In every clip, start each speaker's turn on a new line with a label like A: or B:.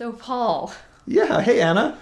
A: So, Paul,
B: Yeah. Hey, Anna.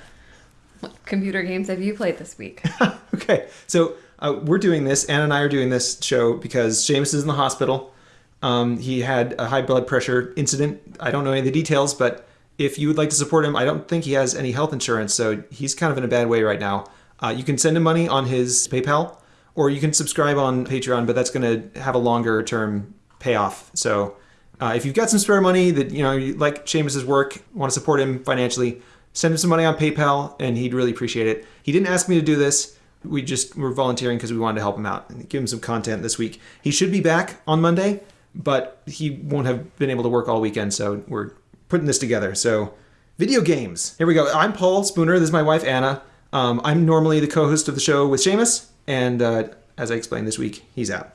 A: what computer games have you played this week?
B: okay. So uh, we're doing this. Anna and I are doing this show because Shamus is in the hospital. Um, he had a high blood pressure incident. I don't know any of the details, but if you would like to support him, I don't think he has any health insurance, so he's kind of in a bad way right now. Uh, you can send him money on his PayPal, or you can subscribe on Patreon, but that's going to have a longer term payoff. So uh, if you've got some spare money that you know you like Shamus's work, want to support him financially, send him some money on PayPal, and he'd really appreciate it. He didn't ask me to do this. We just were volunteering because we wanted to help him out and give him some content this week. He should be back on Monday, but he won't have been able to work all weekend, so we're putting this together. So, video games. Here we go. I'm Paul Spooner. This is my wife Anna. Um, I'm normally the co-host of the show with Shamus, and uh, as I explained this week, he's out.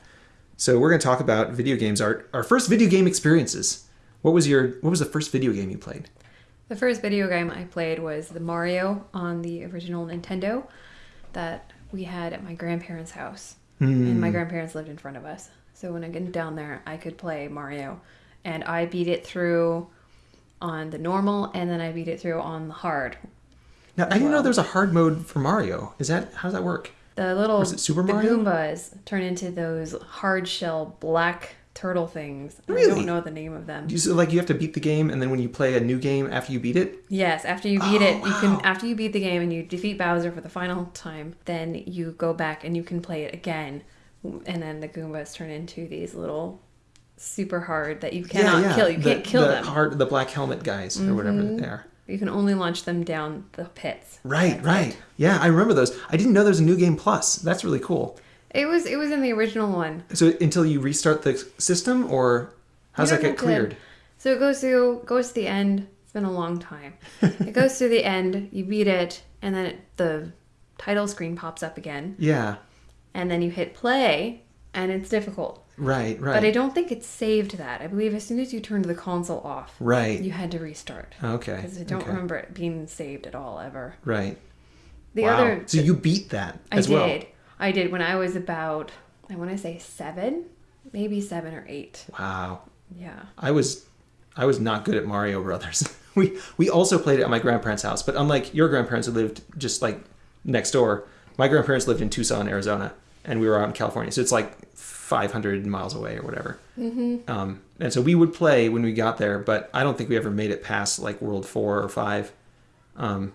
B: So we're going to talk about video games. Our our first video game experiences. What was your What was the first video game you played?
A: the first video game I played was the Mario on the original Nintendo that we had at my grandparents' house. And my hmm. grandparents lived in front of us. So when I get down there, I could play Mario. And I beat it through on the normal, and then I beat it through on the hard.
B: Now I didn't know there's a hard mode for Mario. Is that how does that work?
A: The little
B: Was it Super
A: the
B: Mario?
A: Goombas turn into those hard shell black turtle things.
B: Really?
A: I don't know the name of them.
B: You so like you have to beat the game, and then when you play a new game after you beat it.
A: Yes, after you beat
B: Oh,
A: it, you
B: wow.
A: can after you beat the game and you defeat Bowser for the final time, then you go back and you can play it again, and then the Goombas turn into these little super hard that you cannot kill. You
B: the,
A: can't kill
B: the
A: them.
B: Hard, the black helmet guys or whatever
A: Mm-hmm.
B: they are.
A: You can only launch them down the pits.
B: Right, right. Yeah, I remember those. I didn't know there's a new game plus. That's really cool.
A: It was it was in the original one.
B: So until you restart the system, or how's that get
A: have to-
B: cleared?
A: So it goes through goes to the end. It's been a long time. it goes to the end. You beat it, and then it, the title screen pops up again,
B: Yeah,
A: and then you hit play, and it's difficult.
B: right, right,
A: But I don't think it saved that. I believe as soon as you turned the console off,
B: right.
A: you had to restart.
B: Okay,
A: Because I don't
B: okay.
A: remember it being saved at all ever.
B: Right.
A: The
B: wow.
A: other,
B: So you beat that
A: I
B: as
A: did.
B: well.
A: I did when I was about, I want to say seven, maybe seven or eight.
B: Wow.
A: Yeah.
B: I was I was not good at Mario Brothers. we we also played it at my grandparents' house, but unlike your grandparents who lived just like next door, my grandparents lived in Tucson, Arizona, and we were out in California. So it's like 500 miles away or whatever. Mm-hmm. Um, and so we would play when we got there, but I don't think we ever made it past like World Four or Five. Um,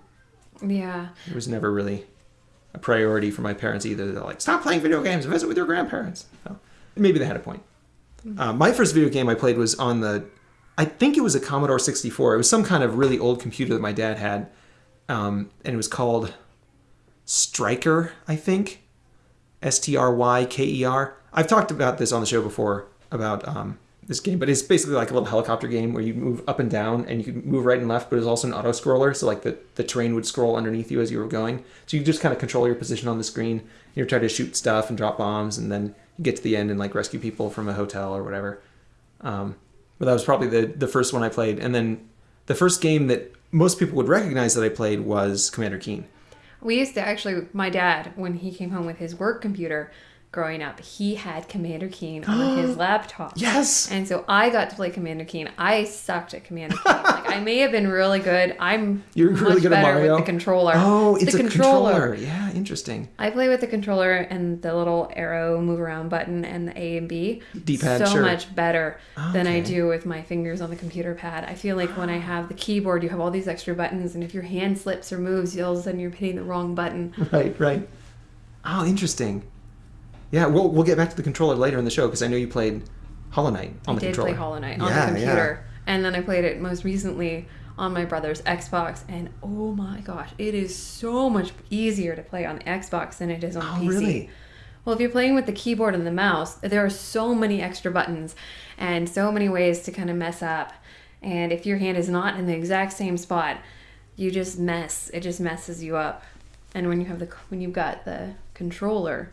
A: Yeah.
B: it was never really a priority for my parents either. They're like, stop playing video games, visit with your grandparents. So maybe they had a point. Uh, my first video game I played was on the, I think it was a Commodore 64. It was some kind of really old computer that my dad had, um, and it was called Stryker, I think. S T R Y K E R. I've talked about this on the show before about um, this game, but it's basically like a little helicopter game where you move up and down and you can move right and left, but it's also an auto scroller. So like the, the terrain would scroll underneath you as you were going. So you just kind of control your position on the screen. You're trying to shoot stuff and drop bombs, and then you get to the end and like rescue people from a hotel or whatever. Um, but that was probably the the first one I played, and then the first game that most people would recognize that I played was Commander Keen.
A: We used to actually, my dad, when he came home with his work computer growing up, he had Commander Keen on his laptop.
B: Yes.
A: And so I got to play Commander Keen. I sucked at Commander Keen. like I may have been really good. I'm
B: You're really good at
A: better
B: Mario.
A: with the controller.
B: Oh, it's
A: the
B: a controller. Yeah, interesting.
A: I play with the controller and the little arrow move around button and the A and B.
B: D-pad,
A: so
B: sure.
A: much better than I do with my fingers on the computer pad. I feel like when I have the keyboard, you have all these extra buttons, and if your hand slips or moves, you all of a sudden you're hitting the wrong button.
B: Right, right. Oh, interesting. Yeah, we'll we'll get back to the controller later in the show because I know you played Hollow Knight on.
A: I
B: the
A: did
B: controller.
A: play Hollow Knight on
B: Yeah,
A: the computer, and then I played it most recently on my brother's Xbox, and oh my gosh, it is so much easier to play on the Xbox than it is on the
B: Oh,
A: PC.
B: really?
A: Well, if you're playing with the keyboard and the mouse, there are so many extra buttons and so many ways to kind of mess up. And if your hand is not in the exact same spot, you just mess. It just messes you up. And when you have the when you've got the controller,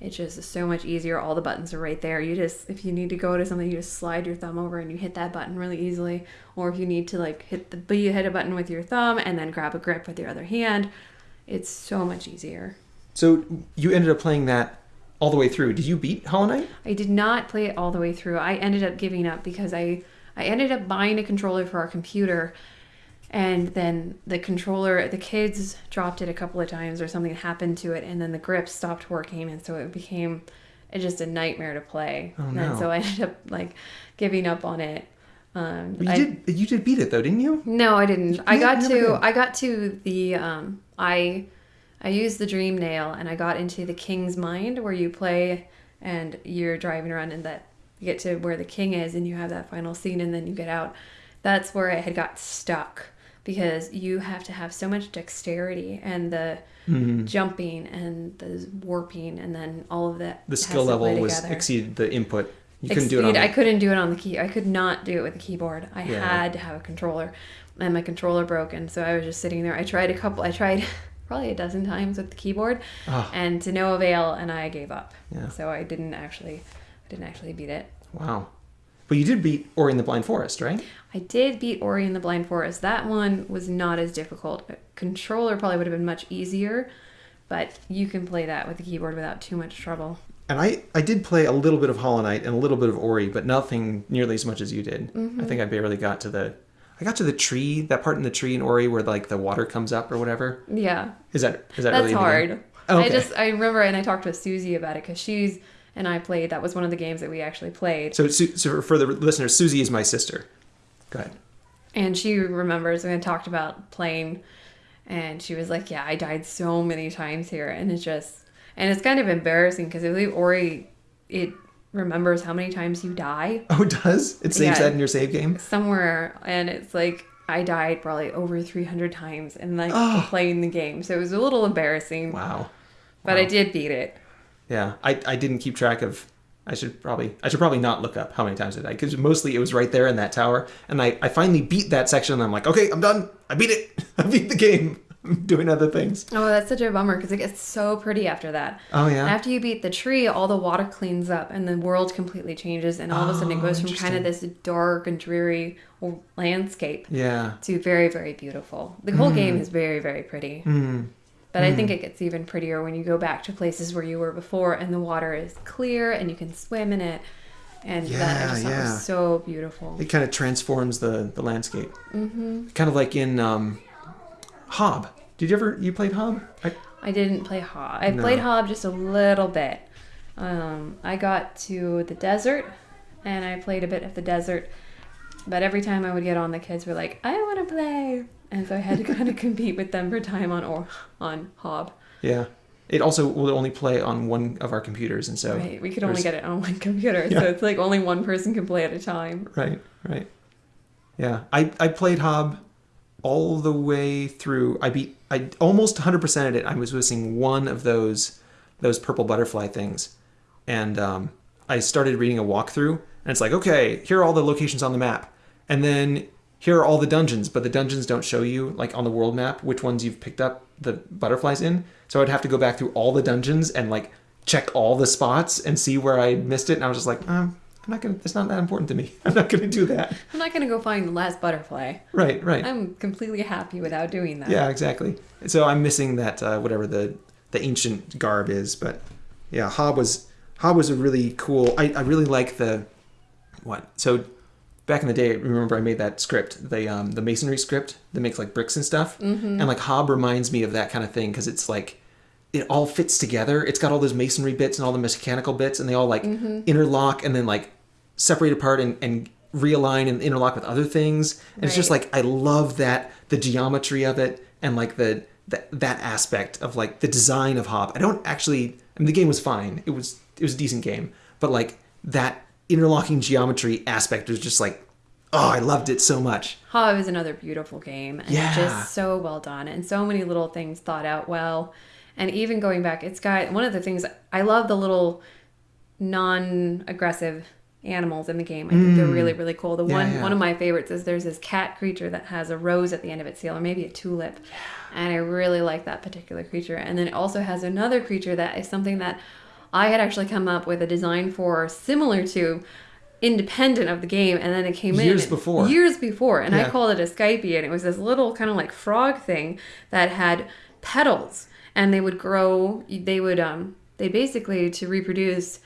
A: it's just so much easier. All the buttons are right there. You just if you need to go to something, you just slide your thumb over and you hit that button really easily. Or if you need to like hit the but you hit a button with your thumb and then grab a grip with your other hand, it's so much easier.
B: So you ended up playing that all the way through. Did you beat Hollow Knight?
A: I did not play it all the way through. I ended up giving up because I I ended up buying a controller for our computer and then the controller the kids dropped it a couple of times or something happened to it and then the grip stopped working and so it became it just a nightmare to play
B: Oh,
A: and
B: no.
A: so i ended up like giving up on it um
B: you
A: I-
B: did you did beat it though, didn't you?
A: no i didn't i got to
B: did.
A: i got to the um i i used the dream nail and i got into the king's mind where you play and you're driving around and that you get to where the king is and you have that final scene and then you get out that's where i had got stuck because you have to have so much dexterity and the
B: Mm-hmm.
A: jumping and the warping and then all of that
B: The skill level was
A: together.
B: exceeded the input. You couldn't do it on.
A: Exceed- I couldn't do it on the key. I could not do it with the keyboard. I
B: Yeah.
A: had to have a controller, and my controller broke, and so I was just sitting there. I tried a couple. I tried probably a dozen times with the keyboard,
B: Oh.
A: and to no avail, and I gave up.
B: Yeah.
A: So I didn't actually, I didn't actually beat it.
B: Wow. But you did beat Ori in the Blind Forest, right?
A: I did beat Ori in the Blind Forest. That one was not as difficult. A controller probably would have been much easier, but you can play that with the keyboard without too much trouble.
B: And I, I did play a little bit of Hollow Knight and a little bit of Ori, but nothing nearly as much as you did.
A: Mm-hmm.
B: I think I barely got to the. I got to the tree, that part in the tree in Ori where like the water comes up or whatever.
A: Yeah,
B: Is that is that
A: That's
B: really
A: hard.
B: Oh,
A: I just I remember and I talked with Susie about it because she's and I played. That was one of the games that we actually played,
B: So, so for the listeners, Susie is my sister. Go ahead.
A: and she remembers we had talked about playing, and she was like, "Yeah, I died so many times here," and it's just and it's kind of embarrassing because I believe Ori it remembers how many times you die
B: Oh, it does? It saves
A: Yeah.
B: that in your save game?
A: somewhere, and it's like. I died probably over 300 times in like
B: Oh.
A: playing the game. So it was a little embarrassing,
B: Wow.
A: but I did beat it.
B: Yeah, I, I didn't keep track of. I should probably I should probably not look up how many times did I died because mostly it was right there in that tower, and I, I finally beat that section. and I'm like, okay, I'm done. I beat it. I beat the game. I'm doing other things.
A: Oh, that's such a bummer because it gets so pretty after that.
B: Oh yeah.
A: After you beat the tree, all the water cleans up and the world completely changes, and all of a sudden it
B: Oh,
A: goes from kind of this dark and dreary landscape
B: yeah.
A: to very, very beautiful. The whole game is very, very pretty.
B: Mm.
A: But I think it gets even prettier when you go back to places where you were before and the water is clear and you can swim in it. And that I just thought
B: yeah.
A: was so beautiful.
B: It kind of transforms the the landscape. Mm-hmm. Kind of like in um, Hob. Did you ever you played Hob? I,
A: I didn't play Hob. I
B: No.
A: played Hob just a little bit. Um, I got to the desert, and I played a bit of the desert. But every time I would get on, the kids were like, "I want to play," and so I had to kind of compete with them for time on or on Hob.
B: yeah. It also will only play on one of our computers, and so
A: right? We could only get it on one computer,
B: Yeah.
A: so it's like only one person can play at a time.
B: Right, right. Yeah, I, I played Hob all the way through. I beat I almost 100%ed it. I was missing one of those those purple butterfly things, and um, I started reading a walkthrough, and it's like, okay, here are all the locations on the map, and then here are all the dungeons, but the dungeons don't show you like on the world map which ones you've picked up the butterflies in. So I'd have to go back through all the dungeons and like check all the spots and see where I missed it. And I was just like, um, I'm not gonna. It's not that important to me. I'm not gonna do that.
A: I'm not gonna go find the last butterfly.
B: Right, right.
A: I'm completely happy without doing that.
B: Yeah, exactly. So I'm missing that uh, whatever the the ancient garb is, but yeah, Hob was Hob was a really cool. I, I really like the what. So back in the day, remember I made that script, the um, the masonry script that makes like bricks and stuff, mm-hmm. and like Hob reminds me of that kind of thing because it's like it all fits together. It's got all those masonry bits and all the mechanical bits, and they all like interlock and then like separate apart and, and realign and interlock with other things. And it's just like I love that the geometry of it and like the that that aspect of like the design of Hob. I don't actually. I mean, the game was fine. It was it was a decent game, but like that interlocking geometry aspect was just like, oh, I loved it so much.
A: Hob is another beautiful game and
B: Yeah.
A: just so well done and so many little things thought out well. And even going back, it's got one of the things I love the little non-aggressive animals in the game. I think they're really really cool. The
B: Mm. Yeah,
A: one
B: yeah.
A: one of my favorites is there's this cat creature that has a rose at the end of its tail or maybe a tulip. And I really like that particular creature. And then it also has another creature that is something that I had actually come up with a design for similar to independent of the game and then it came in
B: Years before.
A: years before and i called it a skypie and it was this little kind of like frog thing that had petals and they would grow they would um they basically to reproduce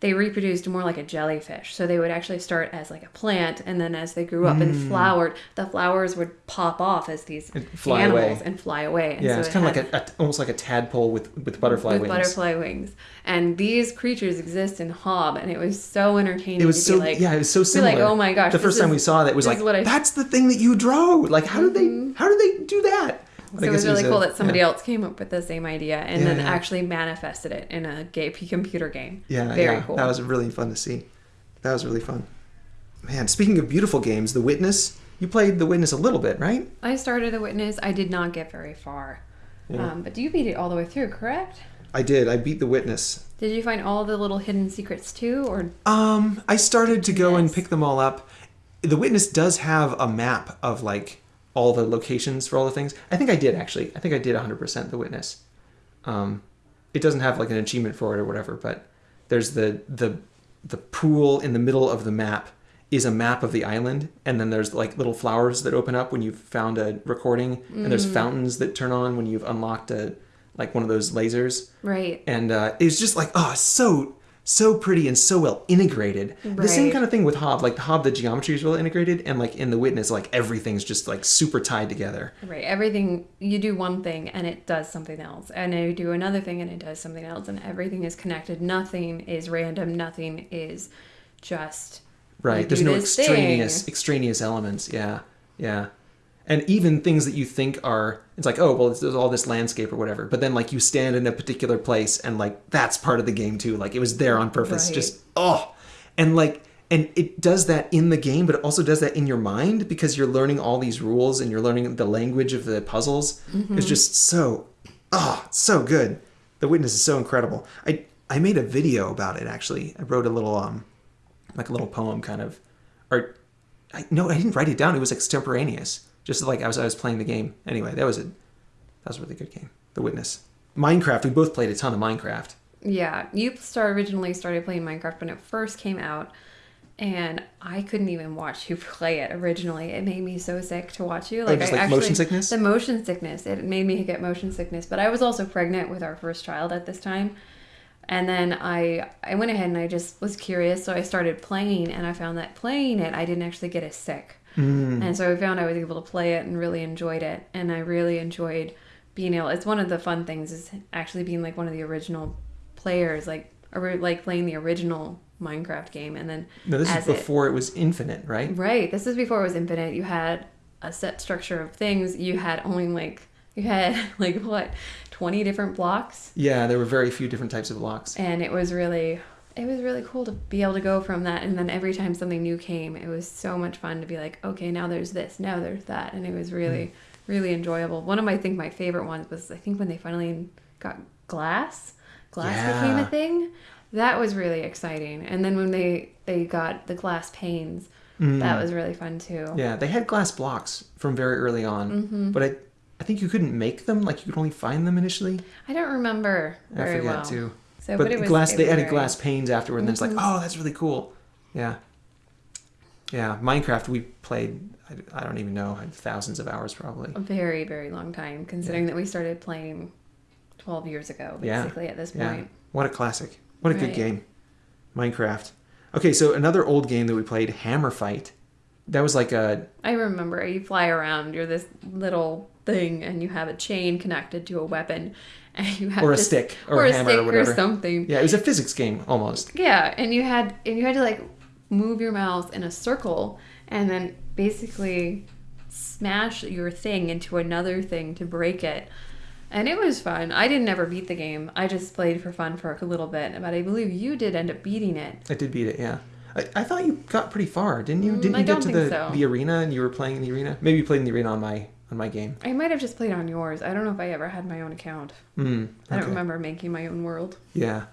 A: they reproduced more like a jellyfish. So they would actually start as like a plant, and then as they grew up and flowered, the flowers would pop off as these
B: Mm. And fly
A: animals
B: away.
A: and fly away. And
B: Yeah,
A: so
B: it's
A: it
B: kind of like a, a almost like a tadpole with with butterfly
A: with
B: wings.
A: butterfly wings. And these creatures exist in Hob, and it was so entertaining
B: It was so
A: like,
B: yeah, it was so similar.
A: like, oh my gosh,
B: The first time
A: is-
B: we saw that it was like
A: what I- Mm-hmm.
B: that's the thing that you drew. Like how did they how did they do that?
A: So it was really
B: a-
A: cool that somebody
B: yeah.
A: else came up with the same idea and
B: Yeah,
A: then
B: yeah.
A: actually manifested it in a gay computer game.
B: Yeah,
A: very
B: yeah,
A: cool.
B: that was really fun to see. That was really fun. Man, speaking of beautiful games, The Witness. You played The Witness a little bit, right?
A: I started The Witness. I did not get very far,
B: Yeah.
A: um, but do you beat it all the way through, correct?
B: I did. I beat The Witness.
A: Did you find all the little hidden secrets too, or
B: Um, I started to go and pick them all up. The Witness does have a map of like all the locations for all the things. I think I did actually. I think I did 100% The Witness. Um, it doesn't have like an achievement for it or whatever, but there's the the the pool in the middle of the map is a map of the island and then there's like little flowers that open up when you've found a recording and there's fountains that turn on when you've unlocked a like one of those lasers
A: right?
B: and uh, it was just like oh so so pretty and so well integrated the same kind of thing with hob like the hob the geometry is well integrated and like in the witness like everything's just like super tied together
A: Right. Everything you do one thing and it does something else, and then you do another thing and it does something else, and everything is connected. Nothing is random. Nothing is just
B: right there's no extraneous
A: thing.
B: extraneous elements yeah yeah and even things that you think are it's like oh well there's all this landscape or whatever. But then like you stand in a particular place and like that's part of the game too. Like it was there on purpose.
A: Right.
B: just oh. And like and it does that in the game but it also does that in your mind because you're learning all these rules and you're learning the language of the puzzles. It's just so oh so good. The witness is so incredible. I i made a video about it actually. I wrote a little um like a little poem kind of. Or I, no i didn't write it down. It was extemporaneous just like I was, I was playing the game anyway that was a that was a really good game the witness minecraft we both played a ton of minecraft
A: Yeah, you start originally started playing Minecraft when it first came out, and I couldn't even watch you play it originally. It made me so sick to watch you. Oh, like
B: Oh,
A: I
B: like
A: actually,
B: motion sickness?
A: The motion sickness. It made me get motion sickness. But I was also pregnant with our first child at this time. And then I I went ahead and I just was curious, so I started playing, and I found that playing it, I didn't actually get as sick.
B: Mm.
A: And so I found I was able to play it and really enjoyed it. And I really enjoyed being able. It's one of the fun things is actually being like one of the original players, like or like playing the original Minecraft game, and then
B: no this is before it, was infinite right
A: right. This is before it was infinite. You had a set structure of things. You had only like you had like what twenty different blocks,
B: yeah there were very few different types of blocks
A: and it was really it was really cool to be able to go from that and then every time something new came it was so much fun to be like okay now there's this now there's that and it was really
B: Hmm.
A: really enjoyable. One of my I think my favorite ones was i think when they finally got glass glass became a thing. That was really exciting. And then when they they got the glass panes that was really fun too.
B: Hmm. yeah they had glass blocks from very early on
A: Mm-hmm.
B: but i i think you couldn't make them like you could only find them initially?
A: I don't remember
B: i
A: very
B: forget
A: well.
B: too
A: so
B: but,
A: but,
B: glass they added
A: Mm-hmm.
B: glass panes afterward and then it's like oh that's really cool. Yeah. Yeah minecraft we played i, I don't even know thousands of hours probably.
A: A very very long time considering that we started playing 12 years ago
B: Yeah.
A: basically at this point.
B: yeah what a classic. What a good game. Minecraft. Okay so another old game that we played hammer fight. That was like a
A: i remember you fly around you're this little thing and you have a chain connected to a weapon and you have
B: or a
A: to-
B: stick or,
A: or
B: a hammer or whatever.
A: something.
B: Yeah it was a physics game almost.
A: Yeah and you had and you had to like move your mouse in a circle and then basically smash your thing into another thing to break it. And it was fun. I didn't ever beat the game. I just played for fun for a little bit but i believe you did end up beating it.
B: I did beat it yeah. I, I thought you got pretty far, didn't you?
A: Mm,
B: Didn't
A: I
B: you get to the,
A: so.
B: the arena and you were playing in the arena? Maybe you played in the arena on my on my game.
A: I might have just played on yours. I don't know if I ever had my own account.
B: Mm,
A: I don't remember making my own world.
B: Yeah,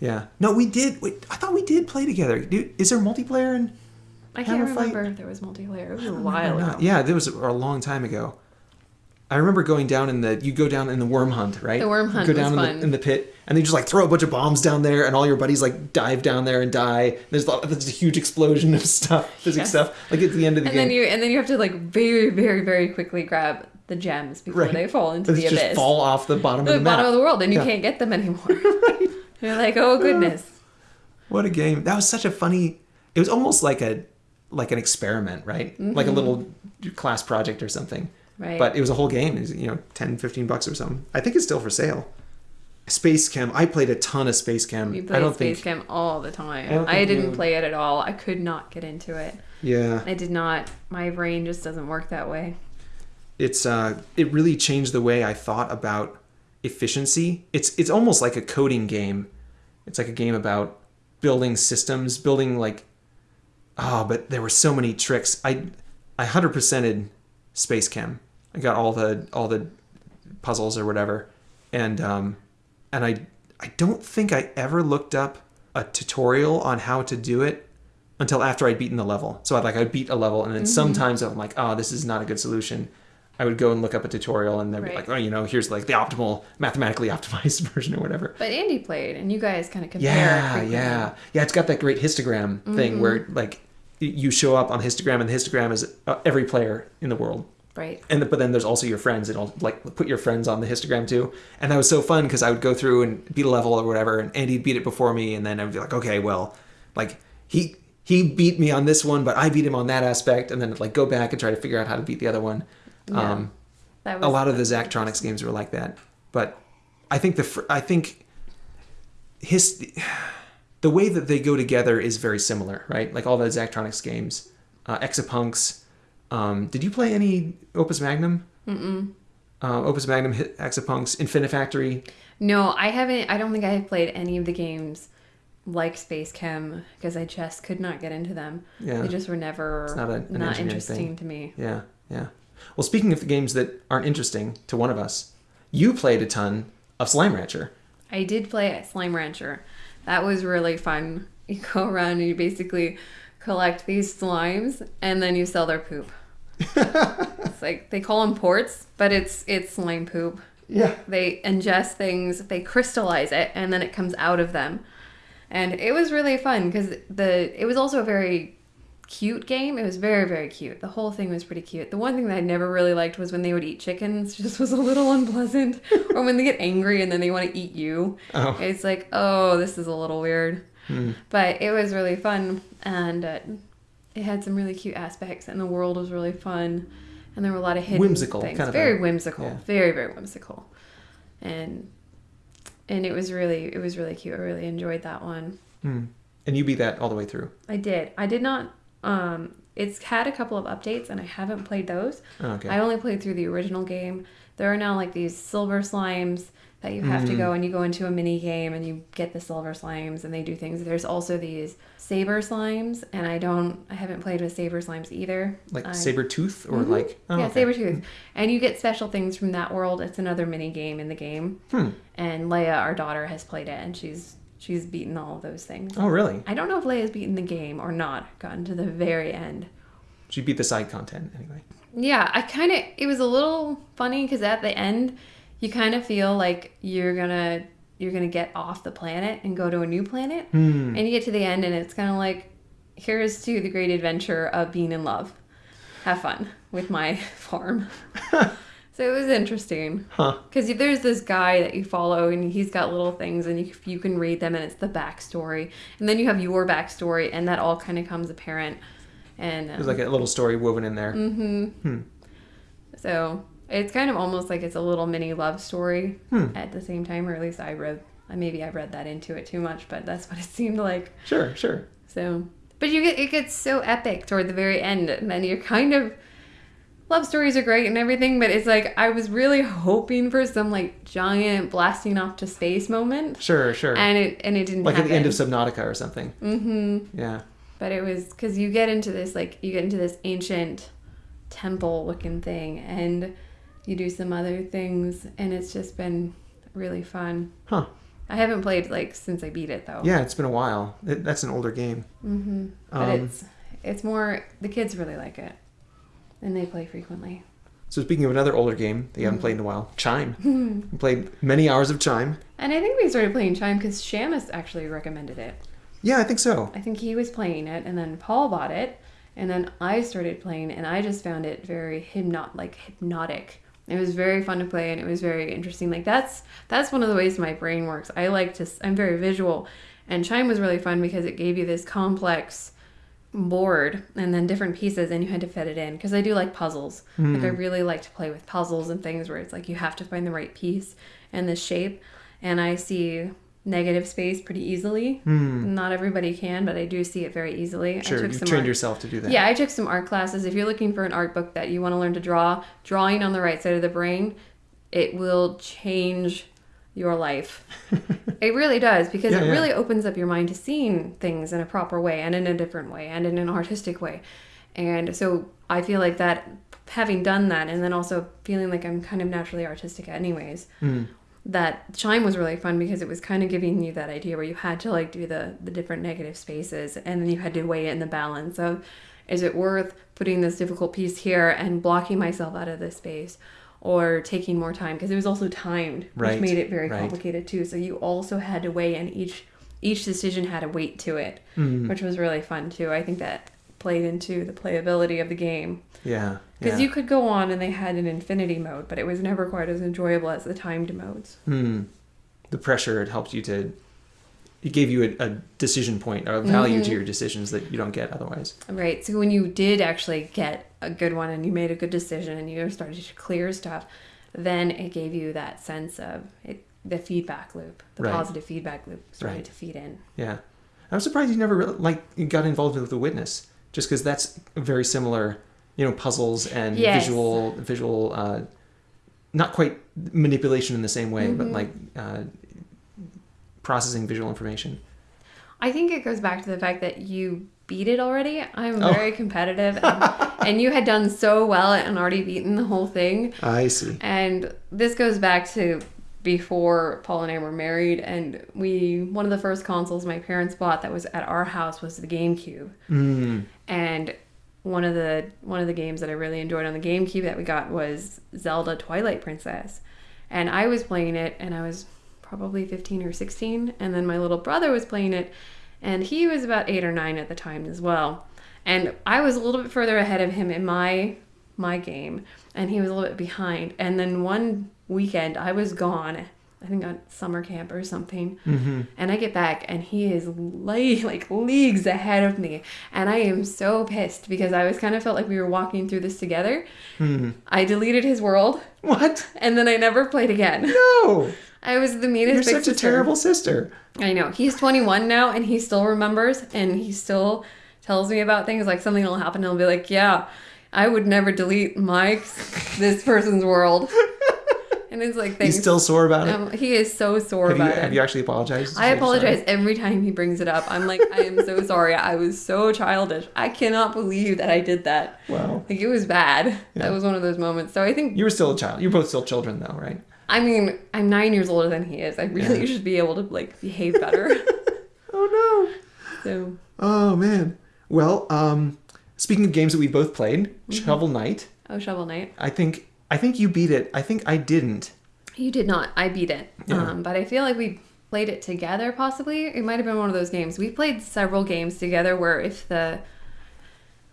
B: yeah. No, we did. Wait, I thought we did play together. Dude, is there multiplayer? In,
A: I can't remember if there was multiplayer. It was a while ago.
B: Yeah, there was a, a long time ago. I remember going down in the. You go down in the worm hunt, right?
A: The worm
B: You
A: hunt
B: go down
A: was
B: in,
A: fun.
B: The, in the pit, and they just like throw a bunch of bombs down there, and all your buddies like dive down there and die. There's, a there's a huge explosion of stuff, physics
A: Yes.
B: stuff. Like at the end of the
A: And
B: game,
A: then you and then you have to like very very very quickly grab the gems before
B: Right.
A: they fall into
B: They
A: the
B: just
A: abyss,
B: fall off the bottom
A: the
B: of the
A: bottom
B: map.
A: of the world, and you
B: Yeah.
A: can't get them anymore. You're like, oh goodness.
B: What a game! That was such a funny. It was almost like a like an experiment, right? Like a little class project or something.
A: Mm-hmm. Right.
B: But it was a whole game. It was, you know, 10, 15 bucks or something. I think it's still for sale. Space Chem. I played a ton of Space Chem.
A: We
B: I
A: played
B: don't
A: Space
B: think.
A: Chem all the time.
B: I
A: I, didn't play it at all. I could not get into it.
B: Yeah.
A: I did not. My brain just doesn't work that way.
B: it's uh it really changed the way I thought about efficiency. It's it's almost like a coding game. It's like a game about building systems, building like oh, but there were so many tricks. I I hundred percented Space Chem. I got all the all the puzzles or whatever, and um, and I I don't think I ever looked up a tutorial on how to do it until after I'd beaten the level. So I'd like I'd beat a level, and then sometimes I'm like, oh, this is not a good solution. I would go and look up a tutorial, and they'd be like, oh, you know, here's like the optimal, mathematically optimized version or whatever.
A: But Andy played, and you guys kind of compared.
B: Yeah,
A: frequently.
B: yeah, yeah. It's got that great histogram thing where like you show up on histogram, and the histogram is uh, every player in the world.
A: Right.
B: And but then there's also your friends, and I'll like put your friends on the histogram too. And that was so fun because I would go through and beat a level or whatever, and Andy'd beat it before me, and then I'd be like, okay, well, like he he beat me on this one, but I beat him on that aspect, and then like go back and try to figure out how to beat the other one.
A: Yeah.
B: Um,
A: That was
B: a lot of the Zachtronics games were like that, but I think the fr- I think his the way that they go together is very similar, right? Like all the Zachtronics games, uh, Exapunks. Um, did you play any Opus Magnum? Mm-mm. Uh, Opus Magnum, Hit- Exapunks, Infinifactory.
A: No, I haven't. I don't think I have played any of the games like Space Chem because I just could not get into them.
B: Yeah.
A: They just were never
B: It's not a-
A: not interesting
B: thing.
A: to me.
B: Yeah, yeah. Well, speaking of the games that aren't interesting to one of us, you played a ton of Slime Rancher.
A: I did play Slime Rancher. That was really fun. You go around and you basically collect these slimes and then you sell their poop. It's like they call them plorts, but it's it's slime poop.
B: Yeah.
A: They ingest things, they crystallize it, and then it comes out of them. And it was really fun because the it was also a very cute game. It was very very cute. The whole thing was pretty cute. The one thing that I never really liked was when they would eat chickens. Just was a little unpleasant. or when they get angry and then they want to eat you.
B: Oh.
A: It's like oh this is a little weird. But it was really fun and uh, it had some really cute aspects and the world was really fun. And there were a lot of hidden
B: Whimsical,
A: things.
B: kind of
A: very
B: a-
A: whimsical,
B: yeah.
A: very very whimsical, and and it was really it was really cute. I really enjoyed that one.
B: Hmm. And you beat that all the way through.
A: I did. I did not. Um, it's had a couple of updates, and I haven't played those.
B: Oh, okay.
A: I only played through the original game. There are now like these silver slimes that you have to
B: Mm.
A: go and you go into a mini game and you get the silver slimes and they do things. There's also these saber slimes, and I don't. I haven't played with saber slimes either.
B: like
A: I-
B: saber tooth or
A: Mhm.
B: like oh,
A: yeah,
B: okay.
A: Sabretooth. And you get special things from that world. It's another mini game in the game.
B: Hmm.
A: And Leia, our daughter, has played it and she's she's beaten all of those things.
B: Oh, really?
A: I don't know if Leia's beaten the game or not, gotten to the very end.
B: She beat the side content anyway.
A: Yeah, I kind of it was a little funny cuz at the end you kind of feel like you're going to you're going to get off the planet and go to a new planet.
B: Hmm.
A: And you get to the end and it's kind of like here's to the great adventure of being in love. Have fun with my farm. so it was interesting.
B: Huh.
A: Because there's this guy that you follow, and he's got little things, and you, you can read them, and it's the backstory. And then you have your backstory, and that all kind of comes apparent. And
B: There's
A: um,
B: like a little story woven in there.
A: Mm-hmm. so it's kind of almost like it's a little mini love story
B: Hmm.
A: at the same time, or at least I read. Maybe I read that into it too much, but that's what it seemed like.
B: Sure, sure.
A: So, but you get it gets so epic toward the very end, and then you're kind of love stories are great and everything, but it's like I was really hoping for some like giant blasting off to space moment,
B: Sure, sure.
A: and it and it didn't.
B: like at the end of. Subnautica or something.
A: Mm-hmm.
B: Yeah.
A: But it was because you get into this like you get into this ancient temple looking thing, and you do some other things, and it's just been really fun.
B: Huh.
A: I haven't played like since I beat it though.
B: Yeah, it's been a while. It, that's an older game.
A: Mm-hmm. But
B: Um,
A: it's it's more the kids really like it, and they play frequently.
B: So speaking of another older game that you
A: Mm-hmm.
B: haven't played in a while, Chime. you played many hours of Chime.
A: And I think we started playing Chime because Shamus actually recommended it.
B: Yeah, I think so.
A: I think he was playing it, and then Paul bought it, and then I started playing, and I just found it very hypnot like hypnotic. It was very fun to play, and it was very interesting. Like that's that's one of the ways my brain works. I like to. I'm very visual, And Chime was really fun because it gave you this complex board and then different pieces and you had to fit it in because I do like puzzles. Like I hmm. really like to play with puzzles and things where it's like you have to find the right piece and the shape and I see negative space pretty easily. Not everybody can, but I do see it very easily.
B: Sure,
A: I
B: you
A: took some
B: trained
A: art-
B: yourself to do that.
A: yeah, I took some art classes. If you're looking for an art book that you want to learn to draw, drawing on the right side of the brain, it will change your life. it really does because
B: Yeah,
A: it
B: yeah.
A: really opens up your mind to seeing things in a proper way and in a different way and in an artistic way. And so I feel like that having done that and then also feeling like I'm kind of naturally artistic anyways.
B: Hmm.
A: That chime was really fun because it was kind of giving you that idea where you had to like do the the different negative spaces and then you had to weigh it in the balance of is it worth putting this difficult piece here and blocking myself out of this space or taking more time because it was also timed
B: Right,
A: which made it very
B: right.
A: complicated too so you also had to weigh and each each decision had a weight to it
B: Mm.
A: which was really fun too i think that played into the playability of the game
B: Yeah.
A: because
B: yeah.
A: you could go on and they had an infinity mode but it was never quite as enjoyable as the timed modes
B: Hmm. The pressure it helped you to. It gave you a, a decision point, a value
A: Mm-hmm.
B: to your decisions that you don't get otherwise.
A: Right. So when you did actually get a good one and you made a good decision and you started to clear stuff, then it gave you that sense of it, the feedback loop, the
B: Right.
A: positive feedback loop started
B: Right.
A: to feed in.
B: Yeah, I'm surprised you never really, like you got involved with the witness, just because that's very similar. You know, puzzles and
A: Yes.
B: visual, visual, uh, not quite manipulation in the same way, but
A: Mhm.
B: like uh, processing visual information.
A: I think it goes back to the fact that you beat it already. I'm
B: Oh.
A: very competitive, and, and you had done so well and already beaten the whole thing.
B: I see.
A: And this goes back to before Paul and I were married, and we one of the first consoles my parents bought that was at our house was the GameCube.
B: Mm.
A: And one of the one of the games that I really enjoyed on the GameCube that we got was Zelda Twilight Princess. And I was playing it and I was probably 15 or 16 and then my little brother was playing it and he was about 8 or 9 at the time as well. And I was a little bit further ahead of him in my my game and he was a little bit behind. And then one weekend I was gone. I think on summer camp or something.
B: hmm
A: And I get back and he is le- like leagues ahead of me. And I am so pissed because I was kind of felt like we were walking through this together.
B: Hmm.
A: I deleted his world
B: What?
A: and then I never played again.
B: No,
A: I was the meanest
B: you're such a terrible sister.
A: I know. He's 21 now and he still remembers and he still tells me about things like something will happen and he'll be like, "Yeah, I would never delete Mike's this person's world." And it's like
B: He's still sore about it.
A: um, he is so sore
B: have you
A: about it.
B: have you actually apologized?
A: I apologize every time he brings it up. I'm like, I am so sorry. I was so childish. I cannot believe that I did that.
B: Wow.
A: Like it was bad.
B: Yeah.
A: That was one of those moments. So I think
B: You were still a child. You're both still children, though, right?
A: I mean, I'm nine years older than he is. I really
B: Yeah.
A: should be able to like behave better.
B: Oh no. so. Oh man. Well, um, speaking of games that we both played,
A: Mm-hmm.
B: Shovel Knight.
A: oh shovel knight.
B: I think I think you beat it. I think I didn't.
A: You did not. I beat it.
B: Yeah.
A: Um, but I feel like we played it together possibly. It might have been one of those games. We played several games together where if the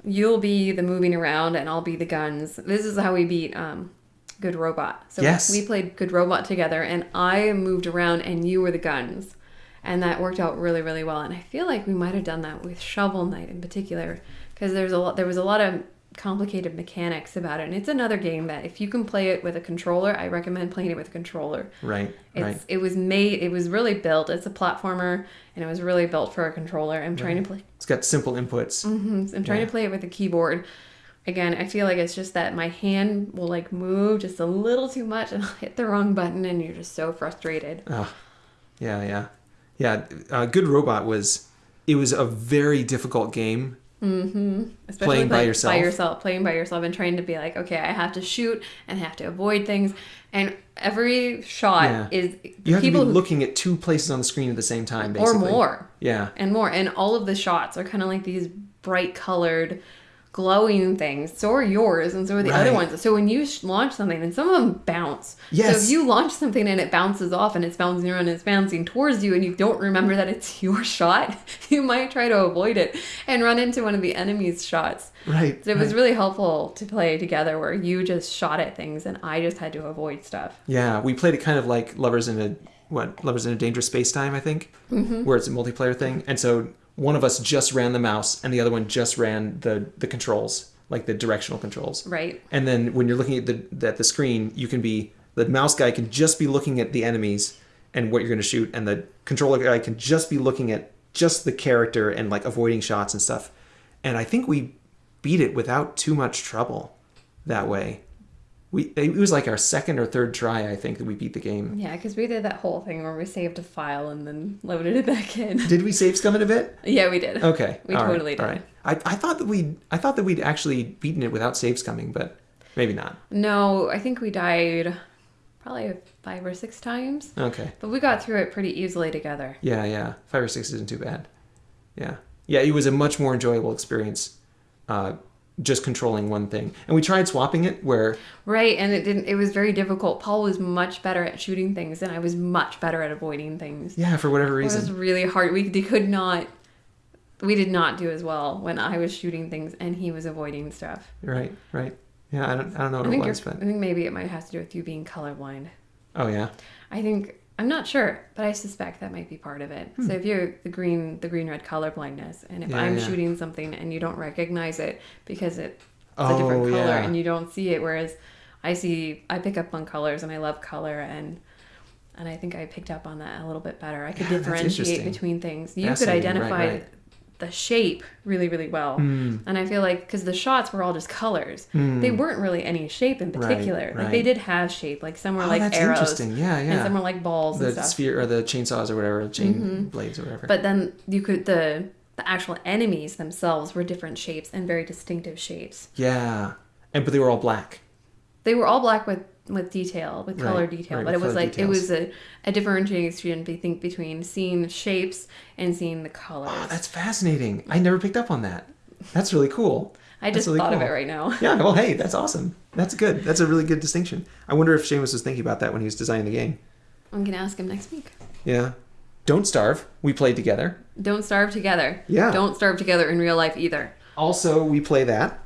A: you'll be the moving around and I'll be the guns. This is how we beat um Good Robot. So
B: Yes.
A: we played Good Robot together and I moved around and you were the guns. And that worked out really, really well. And I feel like we might have done that with Shovel Knight in particular. Because there's a lot there was a lot of complicated mechanics about it. And it's another game that if you can play it with a controller, I recommend playing it with a controller.
B: Right.
A: It's
B: right.
A: it was made it was really built. It's a platformer and it was really built for a controller. I'm trying to play
B: It's got simple inputs.
A: hmm I'm trying
B: Yeah.
A: to play it with a keyboard. Again, I feel like it's just that my hand will like move just a little too much and I'll hit the wrong button and you're just so frustrated.
B: Oh, yeah, yeah, yeah. Uh, Good Robot was. It was a very difficult game.
A: Mm-hmm. Especially
B: Playing by
A: play-
B: yourself?
A: By yourself, playing by yourself and trying to be like, okay, I have to shoot and I have to avoid things. And every shot
B: Yeah.
A: is
B: You have to be
A: people who-
B: looking at two places on the screen at the same time,
A: or more.
B: Yeah.
A: and more. And all of the shots are kind of like these bright colored, glowing things. So are yours, and so are the other ones. So when you launch something, and some of them bounce.
B: Yes.
A: So if you launch something and it bounces off and it's bouncing around and it's bouncing towards you, and you don't remember that it's your shot, you might try to avoid it and run into one of the enemy's shots.
B: Right.
A: So it was
B: right.
A: really helpful to play together where you just shot at things and I just had to avoid stuff.
B: Yeah, we played it kind of like lovers in a what Lovers in a Dangerous Space Time, I think, mm-hmm. where it's a multiplayer thing, and so one of us just ran the mouse and the other one just ran the the controls, like the directional controls.
A: Right.
B: And then when you're looking at the at the screen, you can be the mouse guy can just be looking at the enemies and what you're going to shoot, and the controller guy can just be looking at just the character and like avoiding shots and stuff. And I think we beat it without too much trouble that way. We it was like our second or third try, I think, that we beat the game.
A: Yeah, because we did that whole thing where we saved a file and then loaded it back in.
B: Did we save scum it a bit?
A: Yeah, we did.
B: Okay,
A: We
B: all right,
A: totally did.
B: All right. I, I thought that we I thought that we'd actually beaten it without save scumming, but maybe not.
A: No, I think we died probably five or six times,
B: Okay.
A: but we got through it pretty easily together.
B: Yeah, yeah. Five or six isn't too bad. Yeah. Yeah, it was a much more enjoyable experience uh, just controlling one thing. And we tried swapping it where,
A: Right, and it didn't. It was very difficult. Paul was much better at shooting things, and I was much better at avoiding things.
B: yeah, for whatever reason.
A: It was really hard. We could not. We did not do as well when I was shooting things and he was avoiding stuff.
B: Right, right. Yeah, I don't, I don't know
A: I
B: what it was, but.
A: I think maybe it might have to do with you being colorblind.
B: Oh, yeah.
A: I think I'm not sure, but I suspect that might be part of it. So if you're the green, the green red color blindness, and if
B: Hmm. Yeah,
A: I'm
B: yeah.
A: shooting something and you don't recognize it because it's
B: Oh,
A: a different color
B: yeah.
A: and you don't see it, whereas I see, I pick up on colors and I love color and. And I think I picked up on that a little bit better. I could differentiate between things. You could
B: Fascinating, right,
A: identify
B: right.
A: The shape really, really well.
B: Hmm.
A: And I feel like because the shots were all just colors, they weren't really any shape in
B: Right,
A: particular. Like
B: right.
A: they did have shape. Like some were
B: Oh,
A: like
B: that's
A: arrows,
B: interesting. Yeah,
A: and
B: yeah.
A: some were like balls and
B: the
A: stuff.
B: sphere or the chainsaws or whatever, chain blades or whatever.
A: But then you could the the actual enemies themselves were different shapes and very distinctive shapes.
B: yeah. And but they were all black.
A: They were all black with with detail, with color
B: Right,
A: detail,
B: right,
A: but it was like
B: details.
A: it was a, a differentiating between I think between seeing the shapes and seeing the oh, colors.
B: Oh, that's fascinating. I never picked up on that. That's really cool.
A: I just
B: really
A: thought of it right now.
B: Yeah, well, hey, that's awesome. That's good. That's a really good distinction. I wonder if Shamus was thinking about that when he was designing the game.
A: I'm gonna ask him next week.
B: Yeah. Don't Starve. We played together.
A: Don't starve together.
B: Yeah.
A: Don't starve together in real life either.
B: Also, we play that.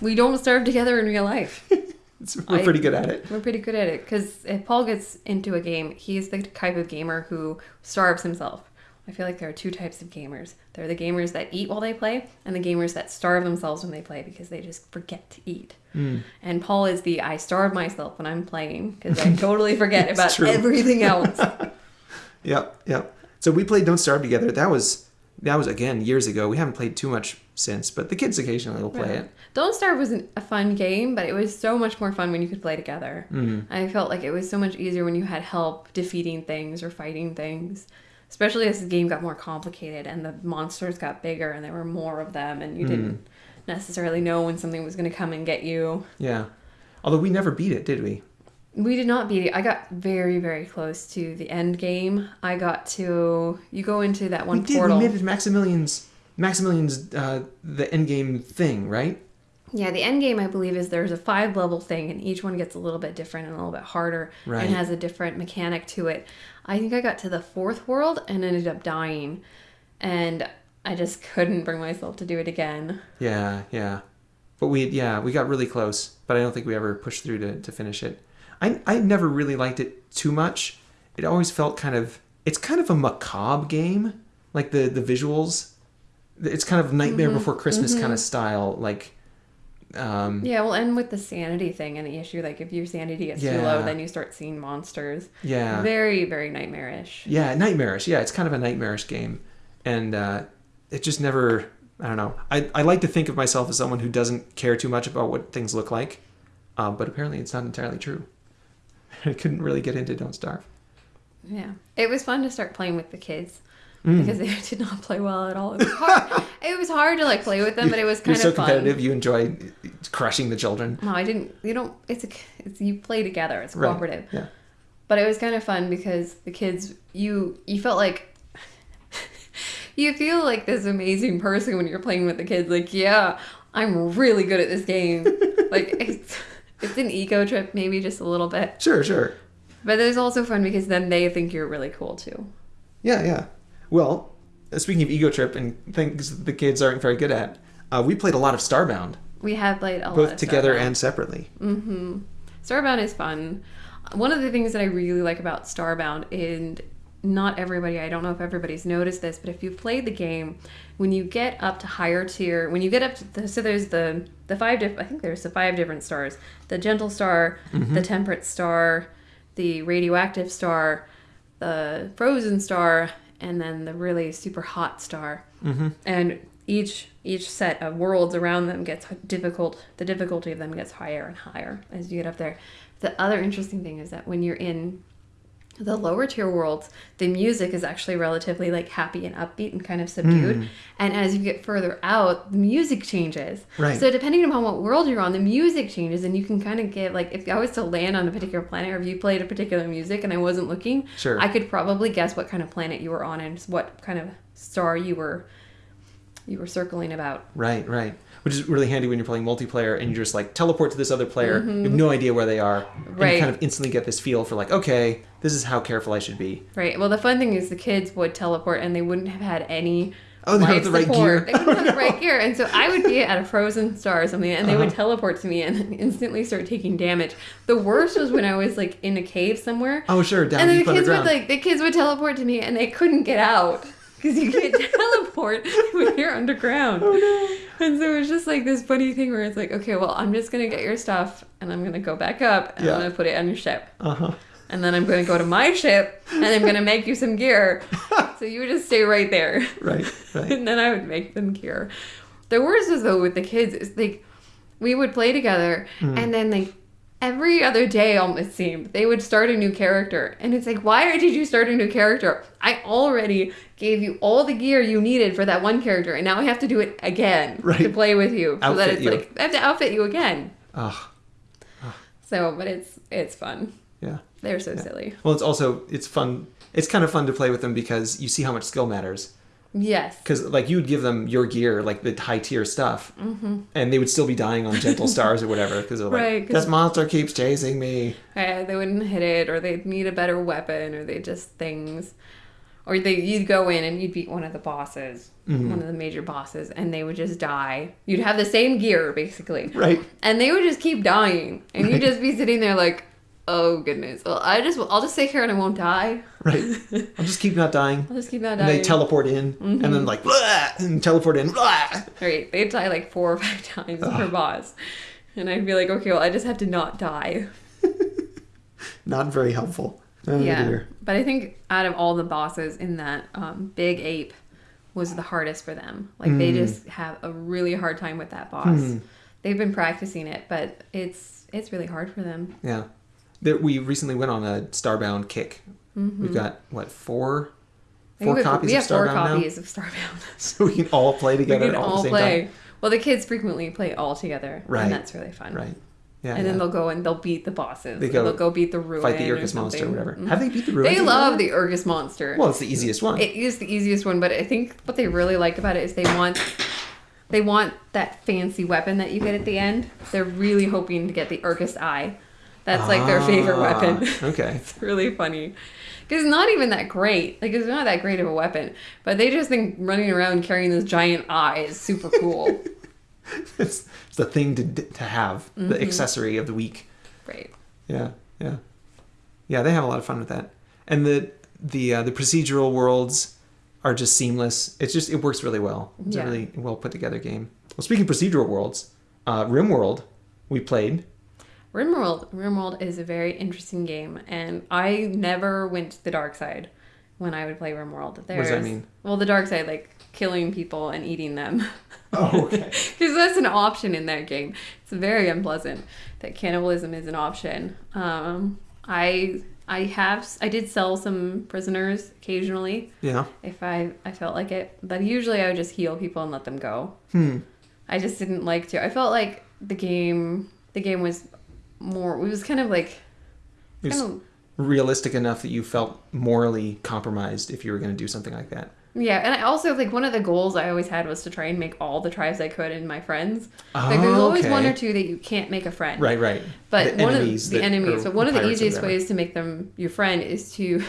A: We don't starve together in real life.
B: We're
A: I-
B: pretty good at it.
A: We're pretty good at it because if Paul gets into a game, he's the type of gamer who starves himself. I feel like there are two types of gamers. There are the gamers that eat while they play, and the gamers that starve themselves when they play because they just forget to eat.
B: Hmm.
A: And Paul is the I starve myself when I'm playing because I totally forget about
B: true.
A: everything else.
B: Yep, yep. So we played Don't Starve together. That was that was again years ago. We haven't played too much since, but the kids occasionally will play it.
A: Don't Starve wasn't a fun game, but it was so much more fun when you could play together.
B: Mm-hmm.
A: I felt like it was so much easier when you had help defeating things or fighting things. Especially as the game got more complicated and the monsters got bigger and there were more of them and you
B: Mm-hmm.
A: didn't necessarily know when something was going to come and get you.
B: Yeah. Although we never beat it, did we?
A: We did not beat it. I got very, very close to the end game. I got to you go into that one
B: we did.
A: portal.
B: We made it Maximilian's Maximilian's uh, the end game thing, right?
A: Yeah, the end game I believe is there's a five level thing, and each one gets a little bit different and a little bit harder,
B: Right.
A: and has a different mechanic to it. I think I got to the fourth world and ended up dying, and I just couldn't bring myself to do it again.
B: Yeah, yeah. But we yeah, we got really close, but I don't think we ever pushed through to, to finish it. I I never really liked it too much. It always felt kind of it's kind of a macabre game. Like the the visuals. It's kind of Nightmare
A: Mm-hmm.
B: Before Christmas kind of style, like um
A: Yeah, well, and with the sanity thing and the issue, like if your sanity gets too low, then you start seeing monsters.
B: yeah.
A: Very, very nightmarish.
B: Yeah, nightmarish. Yeah, it's kind of a nightmarish game. And uh it just never I don't know. I, I like to think of myself as someone who doesn't care too much about what things look like. Uh, but apparently it's not entirely true. I couldn't really get into Don't Starve.
A: Yeah, it was fun to start playing with the kids.
B: Mm.
A: Because they did not play well at all. It was hard. it was hard to like play with them, but it was kind You're
B: so
A: of fun.
B: competitive. You enjoy crushing the children.
A: No, I didn't. You don't. It's a. It's you play together. It's
B: Right.
A: cooperative.
B: Yeah.
A: But it was kind of fun because the kids. You you felt like. you feel like this amazing person when you're playing with the kids. Like, yeah, I'm really good at this game. like it's it's an ego trip, maybe just a little bit.
B: Sure, sure.
A: But it's also fun because then they think you're really cool too.
B: Yeah, yeah. Well, uh, speaking of ego trip and things the kids aren't very good at, uh, we played a lot of Starbound,
A: We have played a lot
B: both together
A: Starbound.
B: and separately.
A: Starbound is fun. one of the things that I really like about Starbound and not everybody I don't know if everybody's noticed this, but if you've played the game, when you get up to higher tier, when you get up to the, so there's the the five diff, I think there's the five different stars. The gentle star, the temperate star, the radioactive star, the frozen star, and then the really super hot star. Mm-hmm. And each each set of worlds around them gets difficult. The difficulty of them gets higher and higher as you get up there. The other interesting thing is that when you're in the lower tier worlds, the music is actually relatively like happy and upbeat and kind of subdued.
B: Hmm.
A: And as you get further out, the music changes.
B: Right.
A: So depending upon what world you're on, the music changes, and you can kind of get like if I was to land on a particular planet, or if you played a particular music and I wasn't looking,
B: Sure.
A: I could probably guess what kind of planet you were on and what kind of star you were you were circling about.
B: Right, right. Which is really handy when you're playing multiplayer and you just like teleport to this other player. You have no idea where they are. And
A: Mm-hmm. Right.
B: you kind of instantly get this feel for like, okay, this is how careful I should be.
A: Right. Well, the fun thing is the kids would teleport and they wouldn't have had any.
B: Oh, they have the right
A: support.
B: gear.
A: They wouldn't have the right gear, and so I would be at a frozen star or something, and they would
B: Uh-huh.
A: teleport to me and instantly start taking damage. The worst was when I was like in a cave somewhere,
B: Oh, sure, down
A: and then the kids would like the kids would teleport to me, and they couldn't get out because you can't teleport when you're underground.
B: Oh, no.
A: And so it was just like this funny thing where it's like, okay, well, I'm just gonna get your stuff, and I'm gonna go back up, and
B: Yeah.
A: I'm gonna put it on your ship
B: uh-huh.
A: And then I'm going to go to my ship and I'm going to make you some gear. so you just stay right there.
B: Right, right.
A: and then I would make them gear. The worst is though with the kids is like we would play together
B: Hmm.
A: and then like every other day almost seemed they would start a new character and it's like why did you start a new character i already gave you all the gear you needed for that one character and now i have to do it again to play with you so that
B: Outfit
A: it's
B: you.
A: like i have to outfit you again
B: Ugh,
A: so but it's it's fun
B: yeah.
A: they're so silly
B: Well, it's also it's fun. It's kind of fun to play with them because you see how much skill matters.
A: yes
B: Because like you would give them your gear, like the high tier stuff, and they would still be dying on gentle stars or whatever. Because they're like,
A: Mm-hmm. Right,
B: this monster keeps chasing me.
A: Uh, they wouldn't hit it, or they'd need a better weapon, or they just things, or they you'd go in and you'd beat one of the bosses,
B: Mm-hmm.
A: one of the major bosses, and they would just die. You'd have the same gear basically,
B: Right.
A: and they would just keep dying, and
B: Right.
A: you'd just be sitting there like, oh goodness, well I just I'll just sit here and I won't die.
B: Right. I'll just keep not dying.
A: I'll just keep not
B: And
A: dying.
B: they teleport in, and then like, "Blah!" and teleport in. Blah!
A: right, they'd die like four or five times per boss, and I'd be like, okay, well I just have to not die.
B: Not very helpful. Oh,
A: yeah,
B: dear.
A: but I think out of all the bosses in that um, big ape was the hardest for them. Like they just have a really hard time with that boss.
B: Hmm.
A: They've been practicing it, but it's it's really hard for them.
B: Yeah. There, we recently went on a Starbound kick. We've got what four, four
A: we have-
B: copies
A: we
B: of
A: have four
B: Starbound
A: copies of Starbound.
B: so we can all play together.
A: we can
B: all,
A: all play.
B: time.
A: Well, the kids frequently play all together,
B: Right.
A: and that's really fun.
B: Right. Yeah.
A: and
B: yeah.
A: then they'll go and they'll beat the bosses.
B: They go,
A: they'll go beat the ruin.
B: fight the Erchius monster or whatever.
A: Mhm.
B: Have they beat the ruin?
A: They love the Erchius monster.
B: Well, it's the easiest one.
A: It is the easiest one, but I think what they really like about it is they want they want that fancy weapon that you get at the end. They're really hoping to get the Erchius eye. That's like their favorite
B: Ah,
A: weapon.
B: Okay.
A: it's really funny. Because it's not even that great. Like it's not that great of a weapon, but they just think running around carrying this giant eye is super cool.
B: it's, it's the thing to to have,
A: Mm-hmm.
B: the accessory of the week.
A: right.
B: Yeah, yeah, yeah. They have a lot of fun with that, and the the uh, the procedural worlds are just seamless. It's just it works really well. It's
A: Yeah.
B: a really well put together game. Well, speaking of procedural worlds, uh, RimWorld we played.
A: RimWorld RimWorld is a very interesting game, and I never went to the dark side when I would play RimWorld. There's,
B: does that mean?
A: Well, the dark side, like killing people and eating them.
B: Oh, okay.
A: Because that's an option in that game. It's very unpleasant that cannibalism is an option. Um, I I have I did sell some prisoners occasionally
B: Yeah.
A: if I I felt like it, but usually I would just heal people and let them go.
B: Hmm.
A: I just didn't like to. I felt like the game the game was more. It was kind of like
B: It was
A: kind of
B: realistic enough that you felt morally compromised if you were going to do something like that.
A: Yeah, and I also like one of the goals I always had was to try and make all the tribes I could and my friends. like there's ah, always one or two that you can't make a friend.
B: Right, right.
A: But
B: The
A: one
B: enemies
A: of the enemies, but one of the easiest ways to make them your friend is to